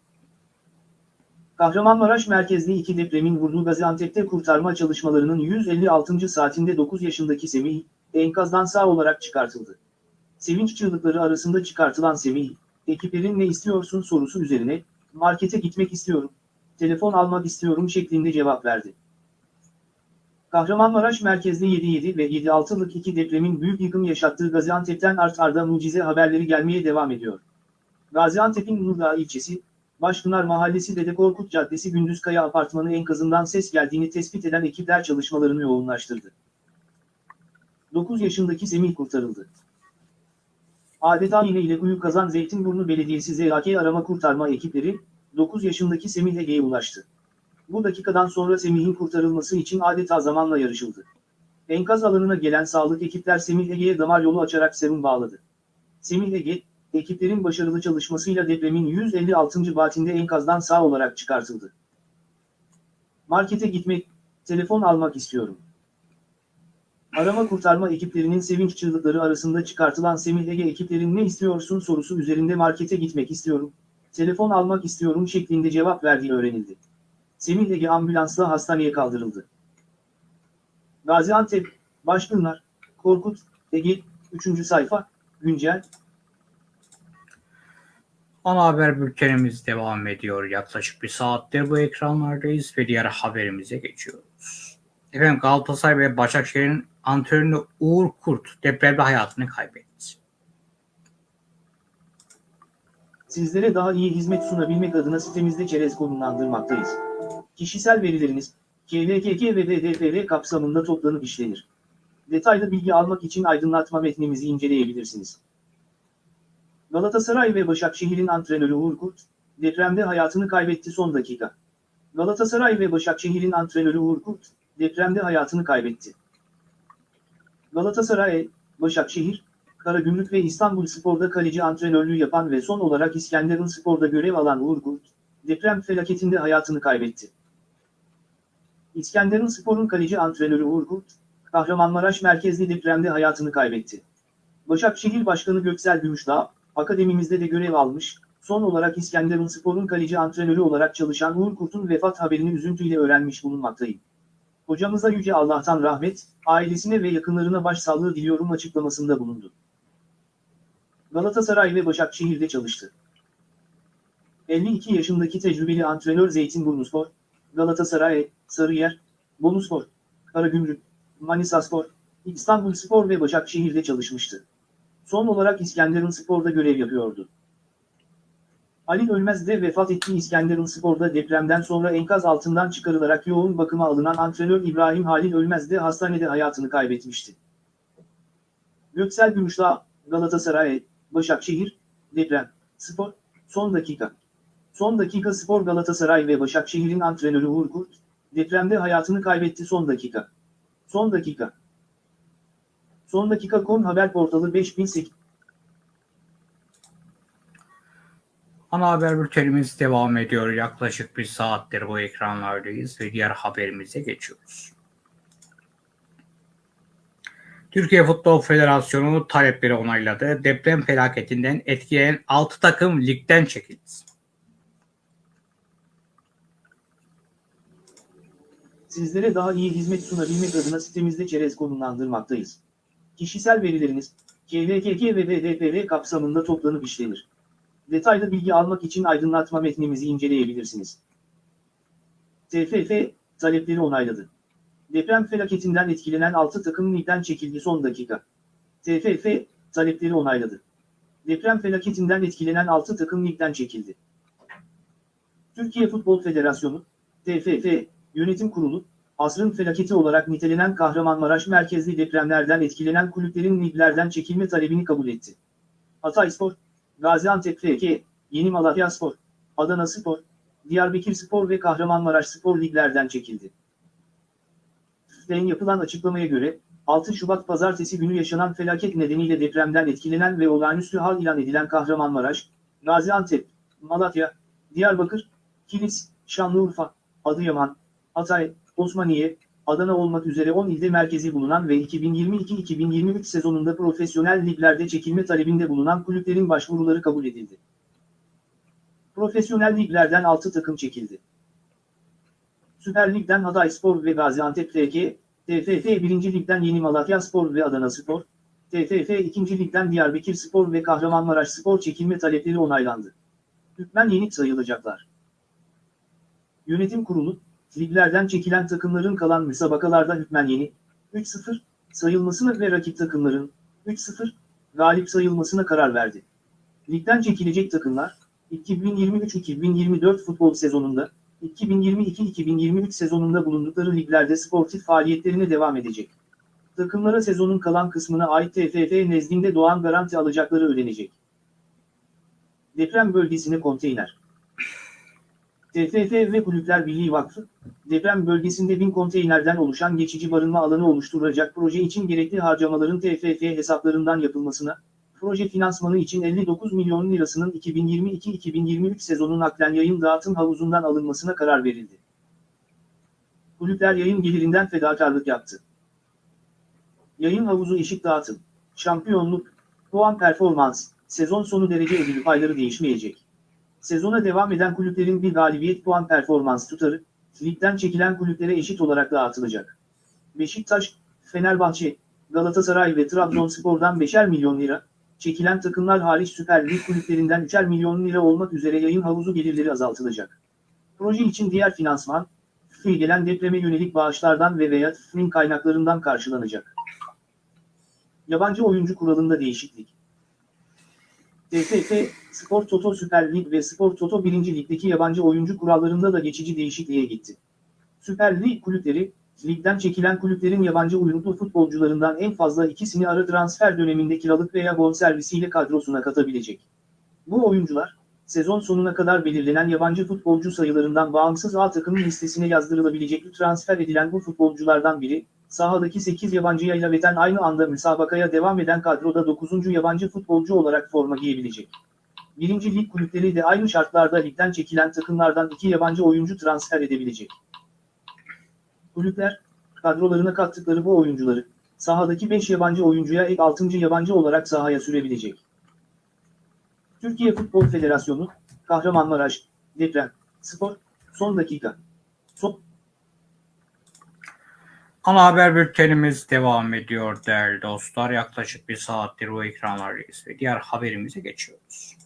Kahramanmaraş merkezli iki depremin vurduğu Gaziantep'te kurtarma çalışmalarının 156. saatinde 9 yaşındaki Semih, enkazdan sağ olarak çıkartıldı. Sevinç çığlıkları arasında çıkartılan Semih, ekiplerin ne istiyorsun sorusu üzerine, markete gitmek istiyorum, telefon almak istiyorum şeklinde cevap verdi. Kahramanmaraş merkezli 7.7 ve 7.6'lık iki depremin büyük yıkım yaşattığı Gaziantep'ten art arda mucize haberleri gelmeye devam ediyor. Gaziantep'in Nurdağ ilçesi, Başpınar Mahallesi Dede Korkut Caddesi Gündüzkaya Apartmanı enkazından ses geldiğini tespit eden ekipler çalışmalarını yoğunlaştırdı. 9 yaşındaki Semih kurtarıldı. Adeta iğne ile kuyu kazan Zeytinburnu Belediyesi ZAK arama kurtarma ekipleri, 9 yaşındaki Semih Ege'ye ulaştı. Bu dakikadan sonra Semih'in kurtarılması için adeta zamanla yarışıldı. Enkaz alanına gelen sağlık ekipler Semih Ege'ye damar yolu açarak serum bağladı. Semih Ege, ekiplerin başarılı çalışmasıyla depremin 156. vaatinde enkazdan sağ olarak çıkartıldı. Markete gitmek, telefon almak istiyorum. Arama kurtarma ekiplerinin sevinç çığlıkları arasında çıkartılan Semih Ege ekiplerin ne istiyorsun sorusu üzerinde markete gitmek istiyorum, telefon almak istiyorum şeklinde cevap verdiği öğrenildi. Semih Ege ambulansla hastaneye kaldırıldı. Gaziantep, Başpınar, Korkut, Ege, 3. sayfa, güncel, Ana haber bültenimiz devam ediyor. Yaklaşık bir saattir bu ekranlardayız ve diğer haberimize geçiyoruz. Efendim Galatasaray ve Başakşehir'in antrenörü Uğur Kurt depremde hayatını kaybetti. Sizlere daha iyi hizmet sunabilmek adına sitemizde çerez konumlandırmaktayız. Kişisel verileriniz, KVKK ve DDPR kapsamında toplanıp işlenir. Detaylı bilgi almak için aydınlatma metnimizi inceleyebilirsiniz. Galatasaray ve Başakşehir'in antrenörü Uğur Kurt, depremde hayatını kaybetti son dakika. Galatasaray ve Başakşehir'in antrenörü Uğur Kurt, depremde hayatını kaybetti. Galatasaray, Başakşehir, Karagümrük ve İstanbul Spor'da kaleci antrenörlüğü yapan ve son olarak İskenderun Spor'da görev alan Uğur Kurt, deprem felaketinde hayatını kaybetti. İskenderun Spor'un kaleci antrenörü Uğur Kurt, Kahramanmaraş merkezli depremde hayatını kaybetti. Başakşehir Başkanı Göksel Gümüşdağ, akademimizde de görev almış, son olarak İskenderun Spor'un kaleci antrenörü olarak çalışan Uğur Kurt'un vefat haberini üzüntüyle öğrenmiş bulunmaktayım. Hocamıza Yüce Allah'tan rahmet, ailesine ve yakınlarına başsağlığı diliyorum açıklamasında bulundu. Galatasaray ve Başakşehir'de çalıştı. 52 yaşındaki tecrübeli antrenör Zeytinburnuspor, Galatasaray, Sarıyer, Boluspor, Karagümrük, Manisaspor, İstanbulspor ve Başakşehir'de çalışmıştı. Son olarak İskenderun Spor'da görev yapıyordu. Ali Ölmez de vefat ettiği İskenderun Spor'da depremden sonra enkaz altından çıkarılarak yoğun bakıma alınan antrenör İbrahim Halil Ölmez de hastanede hayatını kaybetmişti. Göksel Gümüşdağ, Galatasaray, Başakşehir, Deprem, Spor, son dakika. Son dakika Spor Galatasaray ve Başakşehir'in antrenörü Uğur Kurt, depremde hayatını kaybetti son dakika. Son dakika. Son dakika.com haber portalı 5008 Ana haber bültenimiz devam ediyor. Yaklaşık bir saattir bu ekranlardayız ve diğer haberimize geçiyoruz. Türkiye Futbol Federasyonu talepleri onayladı. Deprem felaketinden etkilenen 6 takım ligden çekildi. Sizlere daha iyi hizmet sunabilmek adına sitemizde çerez konumlandırmaktayız. Kişisel verileriniz, KVKK ve BDPV kapsamında toplanıp işlenir. Detaylı bilgi almak için aydınlatma metnimizi inceleyebilirsiniz. TFF, talepleri onayladı. Deprem felaketinden etkilenen 6 takım ligden çekildi son dakika. TFF, talepleri onayladı. Deprem felaketinden etkilenen 6 takım ligden çekildi. Türkiye Futbol Federasyonu, TFF, Yönetim Kurulu, asrın felaketi olarak nitelenen Kahramanmaraş merkezli depremlerden etkilenen kulüplerin liglerden çekilme talebini kabul etti. Hatayspor, Gaziantep FK, Yeni Malatya Spor, Adana Spor, Diyarbakır Spor ve Kahramanmaraş Spor liglerden çekildi. FİFA'nın yapılan açıklamaya göre, 6 Şubat pazartesi günü yaşanan felaket nedeniyle depremden etkilenen ve olağanüstü hal ilan edilen Kahramanmaraş, Gaziantep, Malatya, Diyarbakır, Kilis, Şanlıurfa, Adıyaman, Hatay, Osmaniye, Adana olmak üzere 10 ilde merkezi bulunan ve 2022-2023 sezonunda profesyonel liglerde çekilme talebinde bulunan kulüplerin başvuruları kabul edildi. Profesyonel liglerden 6 takım çekildi. Süper Lig'den Hatayspor ve Gaziantep FK, TFF 1. Lig'den Yeni Malatya Spor ve Adana Spor, TFF 2. Lig'den Diyarbakır Spor ve Kahramanmaraş Spor çekilme talepleri onaylandı. Hükmen yenik sayılacaklar. Yönetim Kurulu, liglerden çekilen takımların kalan müsabakalarda hükmen yeni, 3-0 sayılmasına ve rakip takımların 3-0 galip sayılmasına karar verdi. Ligden çekilecek takımlar, 2023-2024 futbol sezonunda, 2022-2023 sezonunda bulundukları liglerde sportif faaliyetlerine devam edecek. Takımlara sezonun kalan kısmına ait TFF nezdinde doğan garanti alacakları ödenecek. Deprem bölgesine konteyner. TFF ve Kulüpler Birliği Vakfı, deprem bölgesinde bin konteynerden oluşan geçici barınma alanı oluşturulacak proje için gerekli harcamaların TFF hesaplarından yapılmasına, proje finansmanı için 59 milyon lirasının 2022-2023 sezonun naklen yayın dağıtım havuzundan alınmasına karar verildi. Kulüpler yayın gelirinden fedakarlık yaptı. Yayın havuzu eşit dağıtım, şampiyonluk, puan performans, sezon sonu derece ödülü payları değişmeyecek. Sezona devam eden kulüplerin bir galibiyet puan performans tutarı, ligden çekilen kulüplere eşit olarak dağıtılacak. Beşiktaş, Fenerbahçe, Galatasaray ve Trabzonspor'dan 5'er milyon lira, çekilen takımlar hariç Süper Lig kulüplerinden 3'er milyon lira olmak üzere yayın havuzu gelirleri azaltılacak. Proje için diğer finansman, Fİ gelen depreme yönelik bağışlardan ve veya Fİ'nin kaynaklarından karşılanacak. Yabancı oyuncu kuralında değişiklik. TFF, Spor Toto Süper Lig ve Spor Toto 1. Lig'deki yabancı oyuncu kurallarında da geçici değişikliğe gitti. Süper Lig kulüpleri, ligden çekilen kulüplerin yabancı uyruklu futbolcularından en fazla ikisini ara transfer döneminde kiralık veya bonservisiyle kadrosuna katabilecek. Bu oyuncular, sezon sonuna kadar belirlenen yabancı futbolcu sayılarından bağımsız A takımın listesine yazdırılabilecek transfer edilen bu futbolculardan biri, sahadaki 8 yabancıya ilaveten aynı anda müsabakaya devam eden kadroda 9. yabancı futbolcu olarak forma giyebilecek. Birinci lig kulüpleri de aynı şartlarda ligden çekilen takımlardan 2 yabancı oyuncu transfer edebilecek. Kulüpler, kadrolarına kattıkları bu oyuncuları, sahadaki 5 yabancı oyuncuya ek 6. yabancı olarak sahaya sürebilecek. Türkiye Futbol Federasyonu, Kahramanmaraş, Deprem, Spor, son dakika. Son, Ana haber bültenimiz devam ediyor değerli dostlar. Yaklaşık bir saattir bu ekranlardayız ve diğer haberimize geçiyoruz.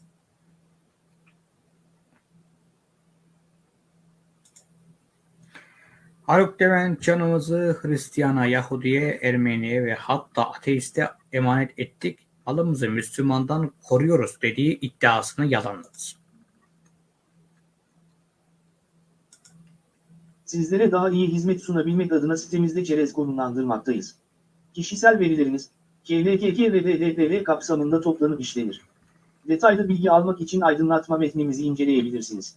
Haluk Levent canımızı Hristiyana, Yahudiye, Ermeniye ve hatta ateiste emanet ettik. Malımızı Müslümandan koruyoruz dediği iddiasını yalanladı. Sizlere daha iyi hizmet sunabilmek adına sitemizde çerez konumlandırmaktayız. Kişisel verileriniz, KVKK ve DDPR kapsamında toplanıp işlenir. Detaylı bilgi almak için aydınlatma metnimizi inceleyebilirsiniz.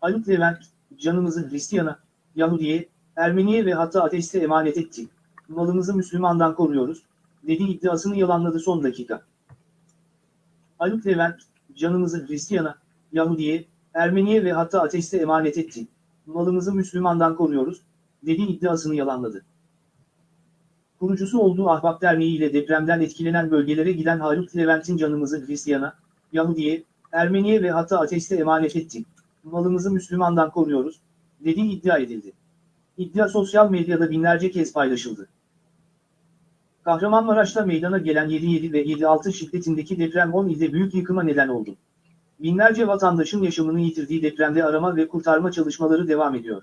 Haluk Levent, canımızı Hristiyan'a, Yahudi'ye, Ermeniye ve hatta ateiste emanet etti. Malımızı Müslümandan koruyoruz, dedi iddiasını yalanladı son dakika. Haluk Levent, canımızı Hristiyan'a, Yahudi'ye, Ermeniye ve hatta ateiste emanet etti. Malımızı Müslümandan koruyoruz, dedi iddiasını yalanladı. Kurucusu olduğu Ahbap Derneği ile depremden etkilenen bölgelere giden Haluk Levent'in canımızı Hristiyan'a, Yahudi'ye, Ermeniye ve hatta ateiste emanet ettik. Malımızı Müslümandan koruyoruz, dediği iddia edildi. İddia sosyal medyada binlerce kez paylaşıldı. Kahramanmaraş'ta meydana gelen 7.7 ve 7.6 şiddetindeki deprem 10 ilde büyük yıkıma neden oldu. Binlerce vatandaşın yaşamını yitirdiği depremde arama ve kurtarma çalışmaları devam ediyor.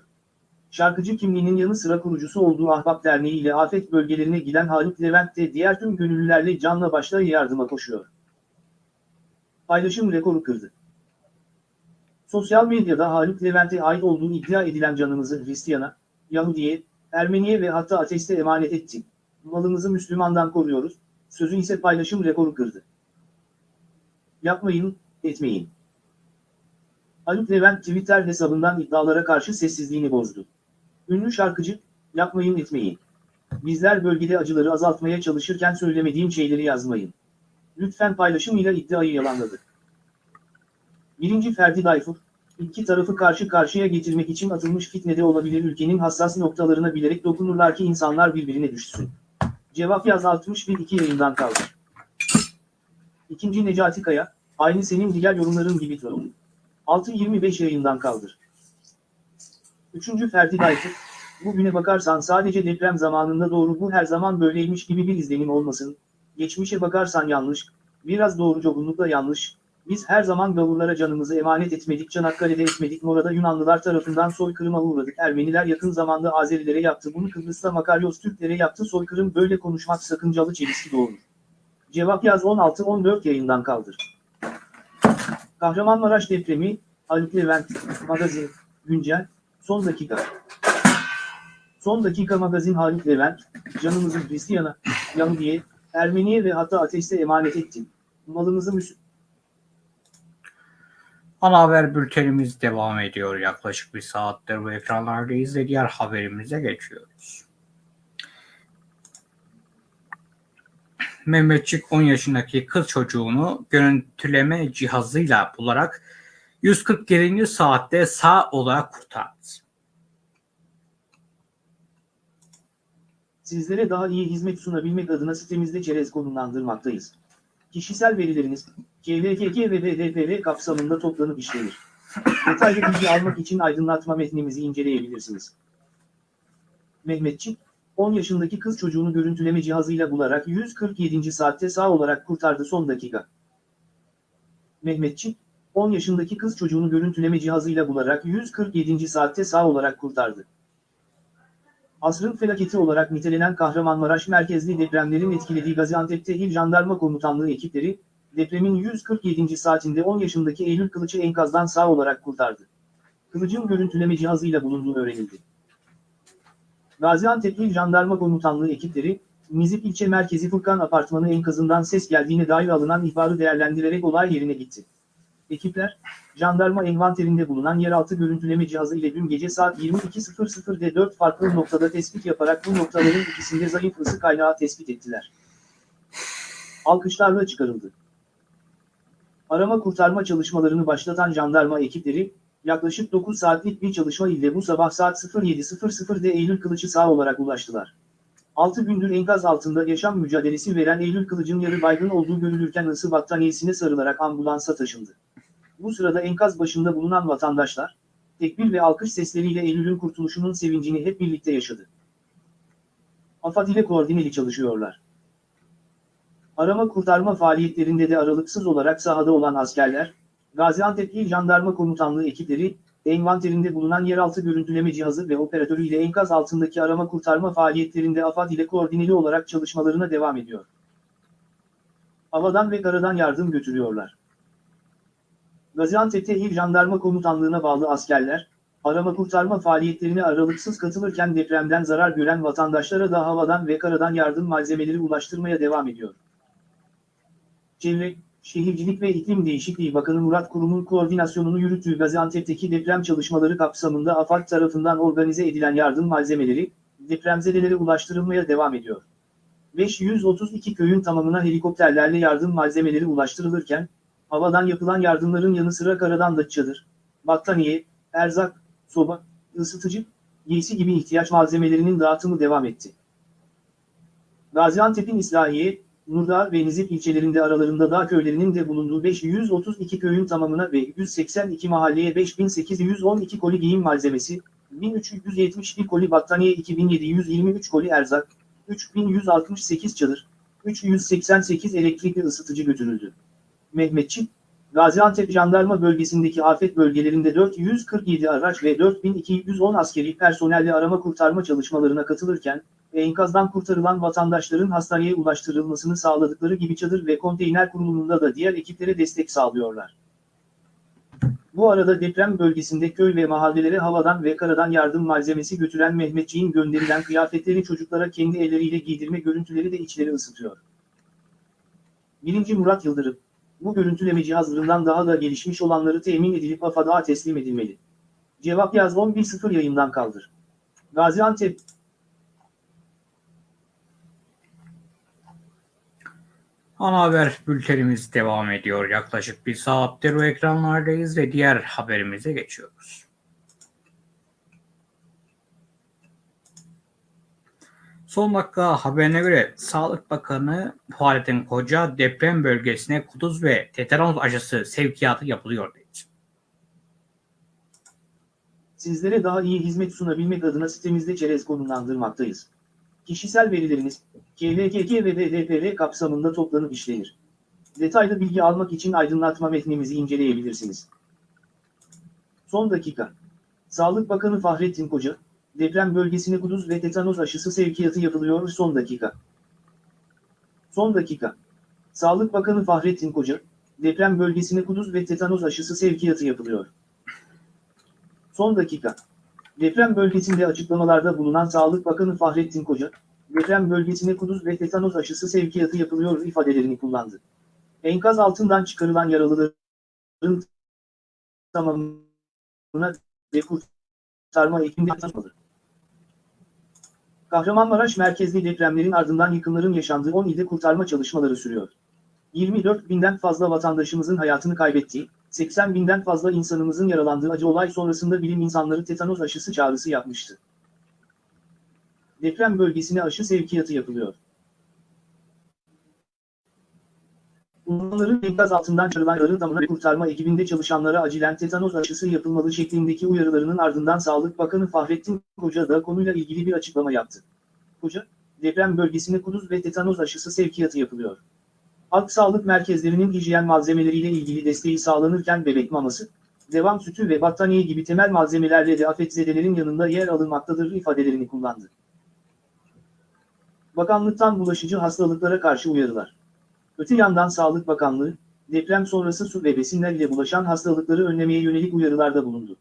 Şarkıcı kimliğinin yanı sıra kurucusu olduğu Ahbap Derneği ile afet bölgelerine giden Haluk Levent de diğer tüm gönüllülerle canla başla yardıma koşuyor. Paylaşım rekoru kırdı. Sosyal medyada Haluk Levent'e ait olduğu iddia edilen canımızı Hristiyan'a, Yahudi'ye, Ermeniye ve hatta ateiste emanet ettik. Malımızı Müslümandan koruyoruz, sözü ise paylaşım rekoru kırdı. Yapmayın, etmeyin. Haluk Levent Twitter hesabından iddialara karşı sessizliğini bozdu. Ünlü şarkıcı, yapmayın etmeyin. Bizler bölgede acıları azaltmaya çalışırken söylemediğim şeyleri yazmayın. Lütfen paylaşımıyla iddiayı yalanladı. Birinci Ferdi Dayfur, iki tarafı karşı karşıya getirmek için atılmış fitnede olabilir ülkenin hassas noktalarına bilerek dokunurlar ki insanlar birbirine düşsün. Cevap yaz 61 yayından kaldı. İkinci Necati Kaya, aynı senin diğer yorumların gibi troll. 6.25 yayından kaldır. Üçüncü Ferdi Dayfur, bugüne bakarsan sadece deprem zamanında doğru bu her zaman böyleymiş gibi bir izlenim olmasın. Geçmişe bakarsan yanlış, biraz doğru çoğunlukla yanlış. Biz her zaman gavurlara canımızı emanet etmedik, Çanakkale'de etmedik, Mora'da Yunanlılar tarafından soykırıma uğradık. Ermeniler yakın zamanda Azerilere yaptı, bunu Kıbrıs'ta Makaryos Türklere yaptı. Soykırım böyle konuşmak sakıncalı çelişki doğurur. Cevap yaz 16-14 yayından kaldır. Kahramanmaraş depremi, Haluk Levent, Magazin, Güncel, Son Dakika. Son Dakika Magazin Haluk Levent, canımızı Hristiyan'a, Yahudi'ye, Ermeniye ve hatta ateiste emanet ettim. Malımızı Müs Ana haber bültenimiz devam ediyor. Yaklaşık bir saattir bu ekranlardayız ve diğer haberimize geçiyoruz. Mehmetçik 10 yaşındaki kız çocuğunu görüntüleme cihazıyla bularak 147. saatte sağ olarak kurtardı. Sizlere daha iyi hizmet sunabilmek adına sitemizde çerez konumlandırmaktayız. Kişisel verileriniz, KVKK ve DDPR kapsamında toplanıp işlenir. Detaylı bilgi almak için aydınlatma metnimizi inceleyebilirsiniz. Mehmetçik, 10 yaşındaki kız çocuğunu görüntüleme cihazıyla bularak 147. saatte sağ olarak kurtardı son dakika. Mehmetçik, 10 yaşındaki kız çocuğunu görüntüleme cihazıyla bularak 147. saatte sağ olarak kurtardı. Asrın felaketi olarak nitelenen Kahramanmaraş merkezli depremlerin etkilediği Gaziantep'te İl Jandarma Komutanlığı ekipleri, depremin 147. saatinde 10 yaşındaki Eylül Kılıç'ı enkazdan sağ olarak kurtardı. Kılıç'ın görüntüleme cihazıyla bulunduğu öğrenildi. Gaziantep Jandarma Komutanlığı ekipleri, Nizip ilçe merkezi Furkan Apartmanı enkazından ses geldiğine dair alınan ihbarı değerlendirerek olay yerine gitti. Ekipler, jandarma envanterinde bulunan yeraltı görüntüleme cihazı ile dün gece saat 22.00'de 4 farklı noktada tespit yaparak bu noktaların ikisinde zayıf ısı kaynağı tespit ettiler. Alkışlarla çıkarıldı. Arama kurtarma çalışmalarını başlatan jandarma ekipleri, yaklaşık 9 saatlik bir çalışma ile bu sabah saat 07.00'de Eylül Kılıç'ı sağ olarak ulaştılar. 6 gündür enkaz altında yaşam mücadelesi veren Eylül Kılıç'ın yarı baygın olduğu görülürken ısı battaniyesine sarılarak ambulansa taşındı. Bu sırada enkaz başında bulunan vatandaşlar, tekbir ve alkış sesleriyle Eylül'ün kurtuluşunun sevincini hep birlikte yaşadı. AFAD ile koordineli çalışıyorlar. Arama kurtarma faaliyetlerinde de aralıksız olarak sahada olan askerler, Gaziantep İl Jandarma Komutanlığı ekipleri, envanterinde bulunan yeraltı görüntüleme cihazı ve operatörüyle enkaz altındaki arama kurtarma faaliyetlerinde AFAD ile koordineli olarak çalışmalarına devam ediyor. Havadan ve karadan yardım götürüyorlar. Gaziantep'te İl Jandarma Komutanlığı'na bağlı askerler, Arama kurtarma faaliyetlerine aralıksız katılırken depremden zarar gören vatandaşlara da havadan ve karadan yardım malzemeleri ulaştırmaya devam ediyor. Çevre, Şehircilik ve İklim Değişikliği Bakanı Murat Kurum'un koordinasyonunu yürüttüğü Gaziantep'teki deprem çalışmaları kapsamında AFAD tarafından organize edilen yardım malzemeleri, depremzedelere ulaştırılmaya devam ediyor. 532 köyün tamamına helikopterlerle yardım malzemeleri ulaştırılırken, havadan yapılan yardımların yanı sıra karadan da çadır, battaniye, erzak, soba, ısıtıcı, giysi gibi ihtiyaç malzemelerinin dağıtımı devam etti. Gaziantep'in İslahiye, Nurdağ ve Nizip ilçelerinde aralarında dağ köylerinin de bulunduğu 532 köyün tamamına ve 182 mahalleye 5812 koli giyim malzemesi, 1371 koli battaniye 2723 koli erzak, 3168 çadır, 388 elektrikli ısıtıcı götürüldü. Mehmetçik, Gaziantep Jandarma bölgesindeki afet bölgelerinde 447 araç ve 4210 askeri personelle arama kurtarma çalışmalarına katılırken, enkazdan kurtarılan vatandaşların hastaneye ulaştırılmasını sağladıkları gibi çadır ve konteyner kurulumunda da diğer ekiplere destek sağlıyorlar. Bu arada deprem bölgesinde köy ve mahallelere havadan ve karadan yardım malzemesi götüren Mehmetçiğin gönderilen kıyafetleri çocuklara kendi elleriyle giydirme görüntüleri de içleri ısıtıyor. 1. Murat Yıldırım, bu görüntüleme cihazlarından daha da gelişmiş olanları temin edilip AFAD'a teslim edilmeli. Cevap yaz 11.0 yayından kaldır. Gaziantep Ana haber bültenimiz devam ediyor. Yaklaşık bir saattir o ekranlardayız ve diğer haberimize geçiyoruz. Son dakika haberine göre Sağlık Bakanı Fahrettin Koca deprem bölgesine kuduz ve tetanos aşısı sevkiyatı yapılıyor dedi. Sizlere daha iyi hizmet sunabilmek adına sitemizde çerez konumlandırmaktayız. Kişisel verileriniz, KVKK ve DDPR kapsamında toplanıp işlenir. Detaylı bilgi almak için aydınlatma metnimizi inceleyebilirsiniz. Son dakika. Sağlık Bakanı Fahrettin Koca, deprem bölgesine kuduz ve tetanos aşısı sevkiyatı yapılıyor son dakika. Son dakika. Sağlık Bakanı Fahrettin Koca, deprem bölgesine kuduz ve tetanos aşısı sevkiyatı yapılıyor. Son dakika. Deprem bölgesinde açıklamalarda bulunan Sağlık Bakanı Fahrettin Koca, deprem bölgesine kuduz ve tetanos aşısı sevkiyatı yapılıyor ifadelerini kullandı. Enkaz altından çıkarılan yaralıların tamamına ve kurtarma ekibinde tanışmalı. Kahramanmaraş merkezli depremlerin ardından yıkımların yaşandığı 10 ilde kurtarma çalışmaları sürüyor. 24 binden fazla vatandaşımızın hayatını kaybettiği, 80 binden fazla insanımızın yaralandığı acı olay sonrasında bilim insanları tetanos aşısı çağrısı yapmıştı. Deprem bölgesine aşı sevkiyatı yapılıyor. Uzmanların enkaz altından çıkarılan yarı damına kurtarma ekibinde çalışanlara acilen tetanos aşısı yapılmalı şeklindeki uyarılarının ardından Sağlık Bakanı Fahrettin Koca da konuyla ilgili bir açıklama yaptı. Koca, deprem bölgesine kuduz ve tetanos aşısı sevkiyatı yapılıyor. Halk sağlık merkezlerinin hijyen malzemeleriyle ilgili desteği sağlanırken bebek maması, devam sütü ve battaniye gibi temel malzemelerle de afetzedelerin yanında yer alınmaktadır ifadelerini kullandı. Bakanlıktan bulaşıcı hastalıklara karşı uyarılar. Öte yandan Sağlık Bakanlığı, deprem sonrası su ve besinler ile bulaşan hastalıkları önlemeye yönelik uyarılarda bulundu.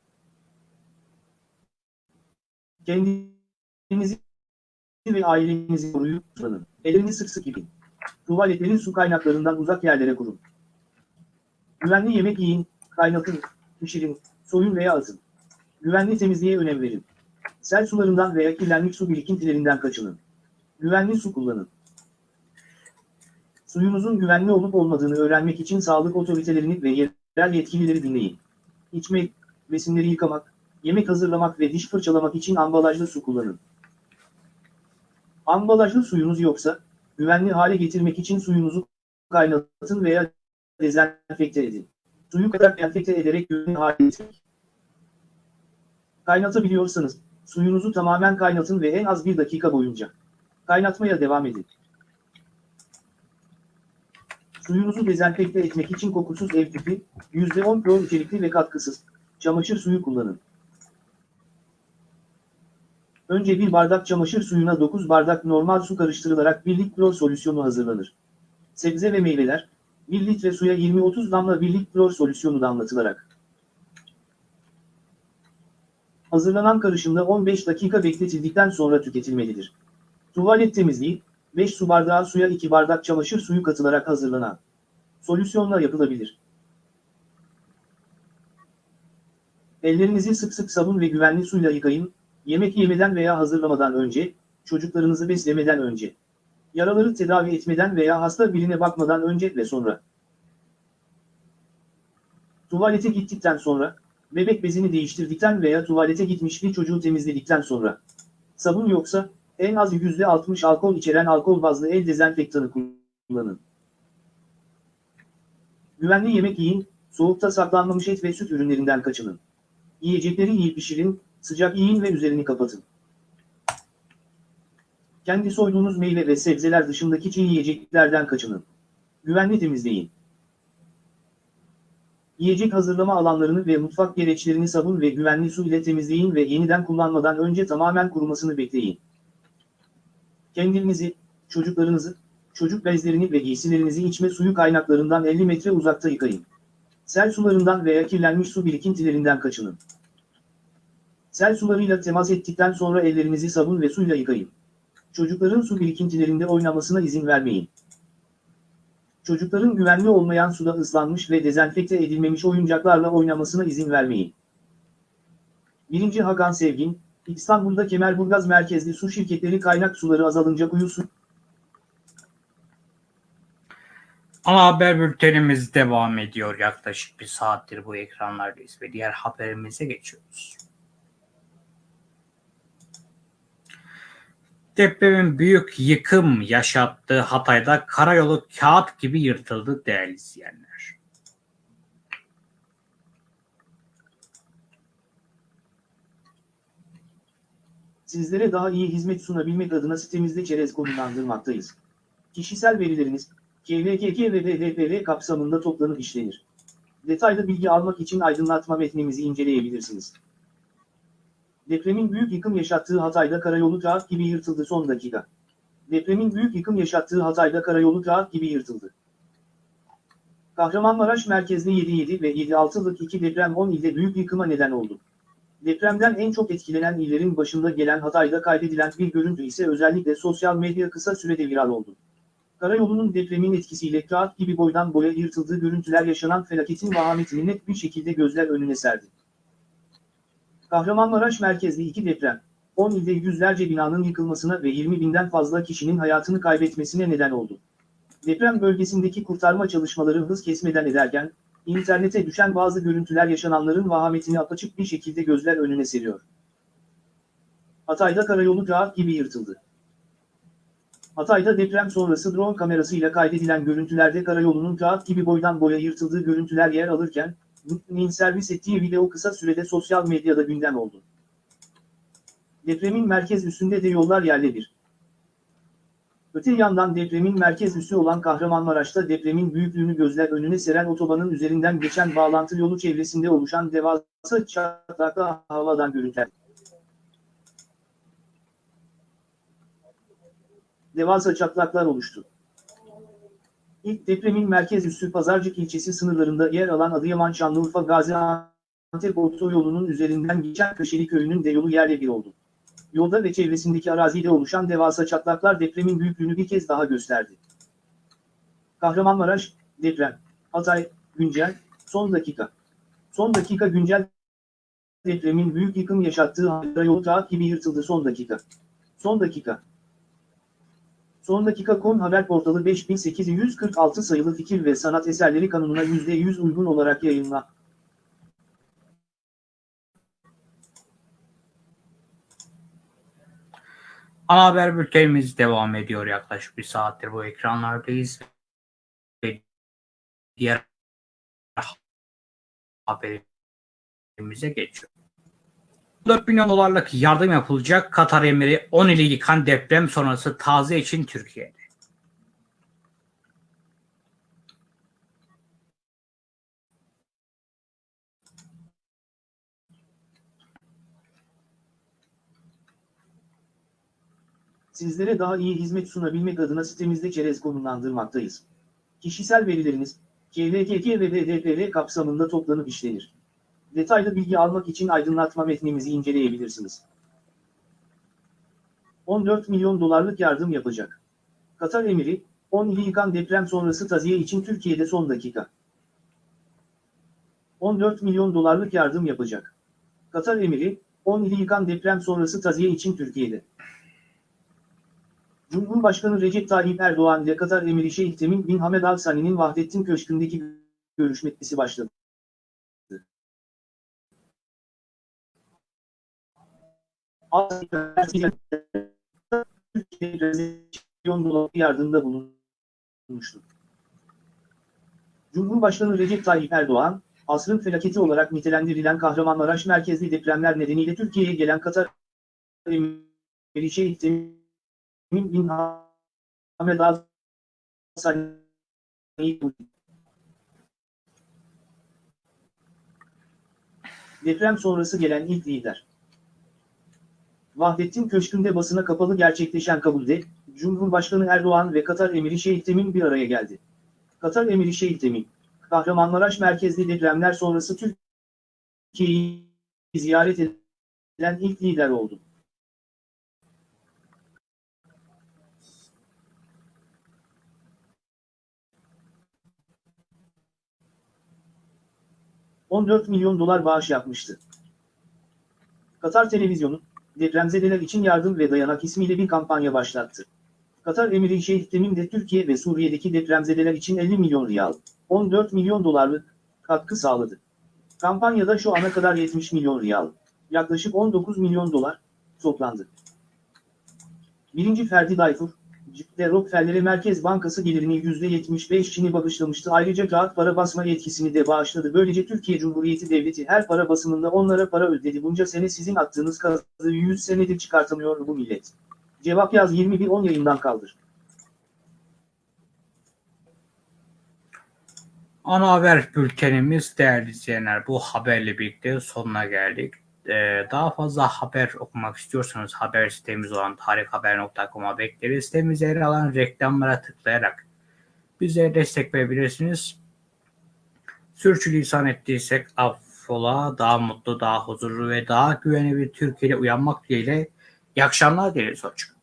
Kendinizi ve ailenizi koruyup kullanın. Ellerini sık sık yıkayın. Tuvaletlerin su kaynaklarından uzak yerlere kurun. Güvenli yemek yiyin, kaynatın, pişirin, soyun veya atın. Güvenli temizliğe önem verin. Sel sularından veya kirlenmiş su birikintilerinden kaçının. Güvenli su kullanın. Suyunuzun güvenli olup olmadığını öğrenmek için sağlık otoritelerini ve yerel yetkilileri dinleyin. İçmek, besinleri yıkamak, yemek hazırlamak ve diş fırçalamak için ambalajlı su kullanın. Ambalajlı suyunuz yoksa, güvenli hale getirmek için suyunuzu kaynatın veya dezenfekte edin. Suyu kadar enfekte ederek güvenli hale getirmek. Kaynatabiliyorsanız, suyunuzu tamamen kaynatın ve en az bir dakika boyunca kaynatmaya devam edin. Suyunuzu dezenfekte etmek için kokusuz ev tipi, %10 klor içerikli ve katkısız, çamaşır suyu kullanın. Önce bir bardak çamaşır suyuna 9 bardak normal su karıştırılarak 1 lit klor solüsyonu hazırlanır. Sebze ve meyveler, 1 litre suya 20-30 damla 1 lit klor solüsyonu damlatılarak Hazırlanan karışımda 15 dakika bekletildikten sonra tüketilmelidir. Tuvalet temizliği, 5 su bardağı suya 2 bardak çamaşır suyu katılarak hazırlanan solüsyonla yapılabilir. Ellerinizi sık sık sabun ve güvenli suyla yıkayın, yemek yemeden veya hazırlamadan önce, çocuklarınızı beslemeden önce, yaraları tedavi etmeden veya hasta birine bakmadan önce ve sonra. Tuvalete gittikten sonra, bebek bezini değiştirdikten veya tuvalete gitmiş bir çocuğu temizledikten sonra. Sabun yoksa, en az %60 alkol içeren alkol bazlı el dezenfektanı kullanın. Güvenli yemek yiyin, soğukta saklanmamış et ve süt ürünlerinden kaçının. Yiyecekleri iyi pişirin, sıcak yiyin ve üzerini kapatın. Kendi soyduğunuz meyve ve sebzeler dışındaki çiğ yiyeceklerden kaçının. Güvenli temizleyin. Yiyecek hazırlama alanlarını ve mutfak gereçlerini sabun ve güvenli su ile temizleyin ve yeniden kullanmadan önce tamamen kurumasını bekleyin. Kendinizi, çocuklarınızı, çocuk bezlerini ve giysilerinizi içme suyu kaynaklarından 50 metre uzakta yıkayın. Sel sularından veya kirlenmiş su birikintilerinden kaçının. Sel sularıyla temas ettikten sonra ellerinizi sabun ve suyla yıkayın. Çocukların su birikintilerinde oynamasına izin vermeyin. Çocukların güvenli olmayan suda ıslanmış ve dezenfekte edilmemiş oyuncaklarla oynamasına izin vermeyin. 1. Hakan Sevgin, İstanbul'da Kemerburgaz merkezli su şirketleri kaynak suları azalınca kuyu su Ana haber bültenimiz devam ediyor. Yaklaşık bir saattir bu ekranlardayız ve diğer haberimize geçiyoruz. Depremin büyük yıkım yaşattığı Hatay'da karayolu kağıt gibi yırtıldı değerli izleyenler. Sizlere daha iyi hizmet sunabilmek adına sitemizde çerez konumlandırmaktayız. Kişisel verileriniz, KVKK ve DDPR kapsamında toplanıp işlenir. Detaylı bilgi almak için aydınlatma metnimizi inceleyebilirsiniz. Depremin büyük yıkım yaşattığı Hatay'da karayolu kağıt gibi yırtıldı son dakika. Depremin büyük yıkım yaşattığı Hatay'da karayolu kağıt gibi yırtıldı. Kahramanmaraş merkezli 7.7 ve 7.6'lık iki deprem 10 ilde büyük yıkıma neden oldu. Depremden en çok etkilenen illerin başında gelen Hatay'da kaydedilen bir görüntü ise özellikle sosyal medya kısa sürede viral oldu. Karayolunun depremin etkisiyle kağıt gibi boydan boya yırtıldığı görüntüler yaşanan felaketin vahametini net bir şekilde gözler önüne serdi. Kahramanmaraş merkezli iki deprem, 10 ilde yüzlerce binanın yıkılmasına ve 20 binden fazla kişinin hayatını kaybetmesine neden oldu. Deprem bölgesindeki kurtarma çalışmaları hız kesmeden ederken, internete düşen bazı görüntüler yaşananların vahametini apaçık bir şekilde gözler önüne seriyor. Hatay'da karayolu kağıt gibi yırtıldı. Hatay'da deprem sonrası drone kamerasıyla kaydedilen görüntülerde karayolunun kağıt gibi boydan boya yırtıldığı görüntüler yer alırken, NİT'nin servis ettiği video kısa sürede sosyal medyada gündem oldu. Depremin merkez üssünde de yollar yerle bir. Öte yandan depremin merkez üssü olan Kahramanmaraş'ta depremin büyüklüğünü gözler önüne seren otobanın üzerinden geçen bağlantı yolu çevresinde oluşan devasa çatlaklı havadan görüntüler. Devasa çatlaklar oluştu. İlk depremin merkez üssü Pazarcık ilçesi sınırlarında yer alan Adıyaman Şanlıurfa Gaziantep otoyolunun üzerinden geçen Köşeli köyünün de yolu yerle bir oldu. Yolda ve çevresindeki arazide oluşan devasa çatlaklar depremin büyüklüğünü bir kez daha gösterdi. Kahramanmaraş, deprem, Hatay, güncel, son dakika. Son dakika güncel depremin büyük yıkım yaşattığı yolu kağıt gibi yırtıldı son dakika. Son dakika. Son dakika kon haber portalı 5846 sayılı fikir ve sanat eserleri kanununa %100 uygun olarak yayınla. Ana haber bültenimiz devam ediyor. Yaklaşık bir saattir bu ekranlardayız. Ve diğer haberimize geçiyor. 4 milyon dolarlık yardım yapılacak. Katar emiri 10 ili yıkan deprem sonrası taze için Türkiye'de. Sizlere daha iyi hizmet sunabilmek adına sitemizde çerez konumlandırmaktayız. Kişisel verileriniz, KVKK ve DDPR kapsamında toplanıp işlenir. Detaylı bilgi almak için aydınlatma metnimizi inceleyebilirsiniz. 14 milyon dolarlık yardım yapacak. Katar Emiri, 10 ili yıkan deprem sonrası taziye için Türkiye'de son dakika. 14 milyon dolarlık yardım yapacak. Katar Emiri, 10 ili yıkan deprem sonrası taziye için Türkiye'de. Cumhurbaşkanı Recep Tayyip Erdoğan ile Katar Emiri Şeyh Temim bin Hamed Al Sani'nin Vahdettin Köşkü'ndeki görüşmesi başladı. Milyon dolar yardımda bulunmuştu. Cumhurbaşkanı Recep Tayyip Erdoğan, asrın felaketi olarak nitelendirilen Kahramanmaraş merkezli depremler nedeniyle Türkiye'ye gelen Katar Emiri Şeyh Temim bin Al Sani'yi Deprem sonrası gelen ilk lider. Vahdettin Köşkü'nde basına kapalı gerçekleşen kabulde, Cumhurbaşkanı Erdoğan ve Katar Emiri Şeyh Temim bir araya geldi. Katar Emiri Şeyh Temim, Kahramanmaraş merkezli depremler sonrası Türkiye'yi ziyaret eden ilk lider oldu. ...14 milyon dolar bağış yapmıştı. Katar Televizyonu, depremzedeler için yardım ve dayanak ismiyle bir kampanya başlattı. Katar Emiri Şeyh Temim de Türkiye ve Suriye'deki depremzedeler için 50 milyon riyal, 14 milyon dolarlık katkı sağladı. Kampanyada şu ana kadar 70 milyon riyal, yaklaşık 19 milyon dolar toplandı. Birinci Ferdi Dayfur, Cidde Rockefeller'e Merkez Bankası gelirini %75'ini bağışlamıştı. Ayrıca kağıt para basma yetkisini de bağışladı. Böylece Türkiye Cumhuriyeti Devleti her para basımında onlara para ödedi. Bunca sene sizin attığınız kazı 100 senedir çıkartamıyor bu millet. Cevap yaz 21.10 yayından kaldır. Ana haber bültenimiz değerli izleyenler bu haberle birlikte sonuna geldik. Ee, daha fazla haber okumak istiyorsanız haber sitemiz olan tarikhaber.com'a bekleriz. Sitemizde yer alan reklamlara tıklayarak bize destek verebilirsiniz. Sürçülisan ettiysek affola daha mutlu, daha huzurlu ve daha güvenli bir Türkiye'de uyanmak dileğiyle iyi akşamlar dileriz hocam.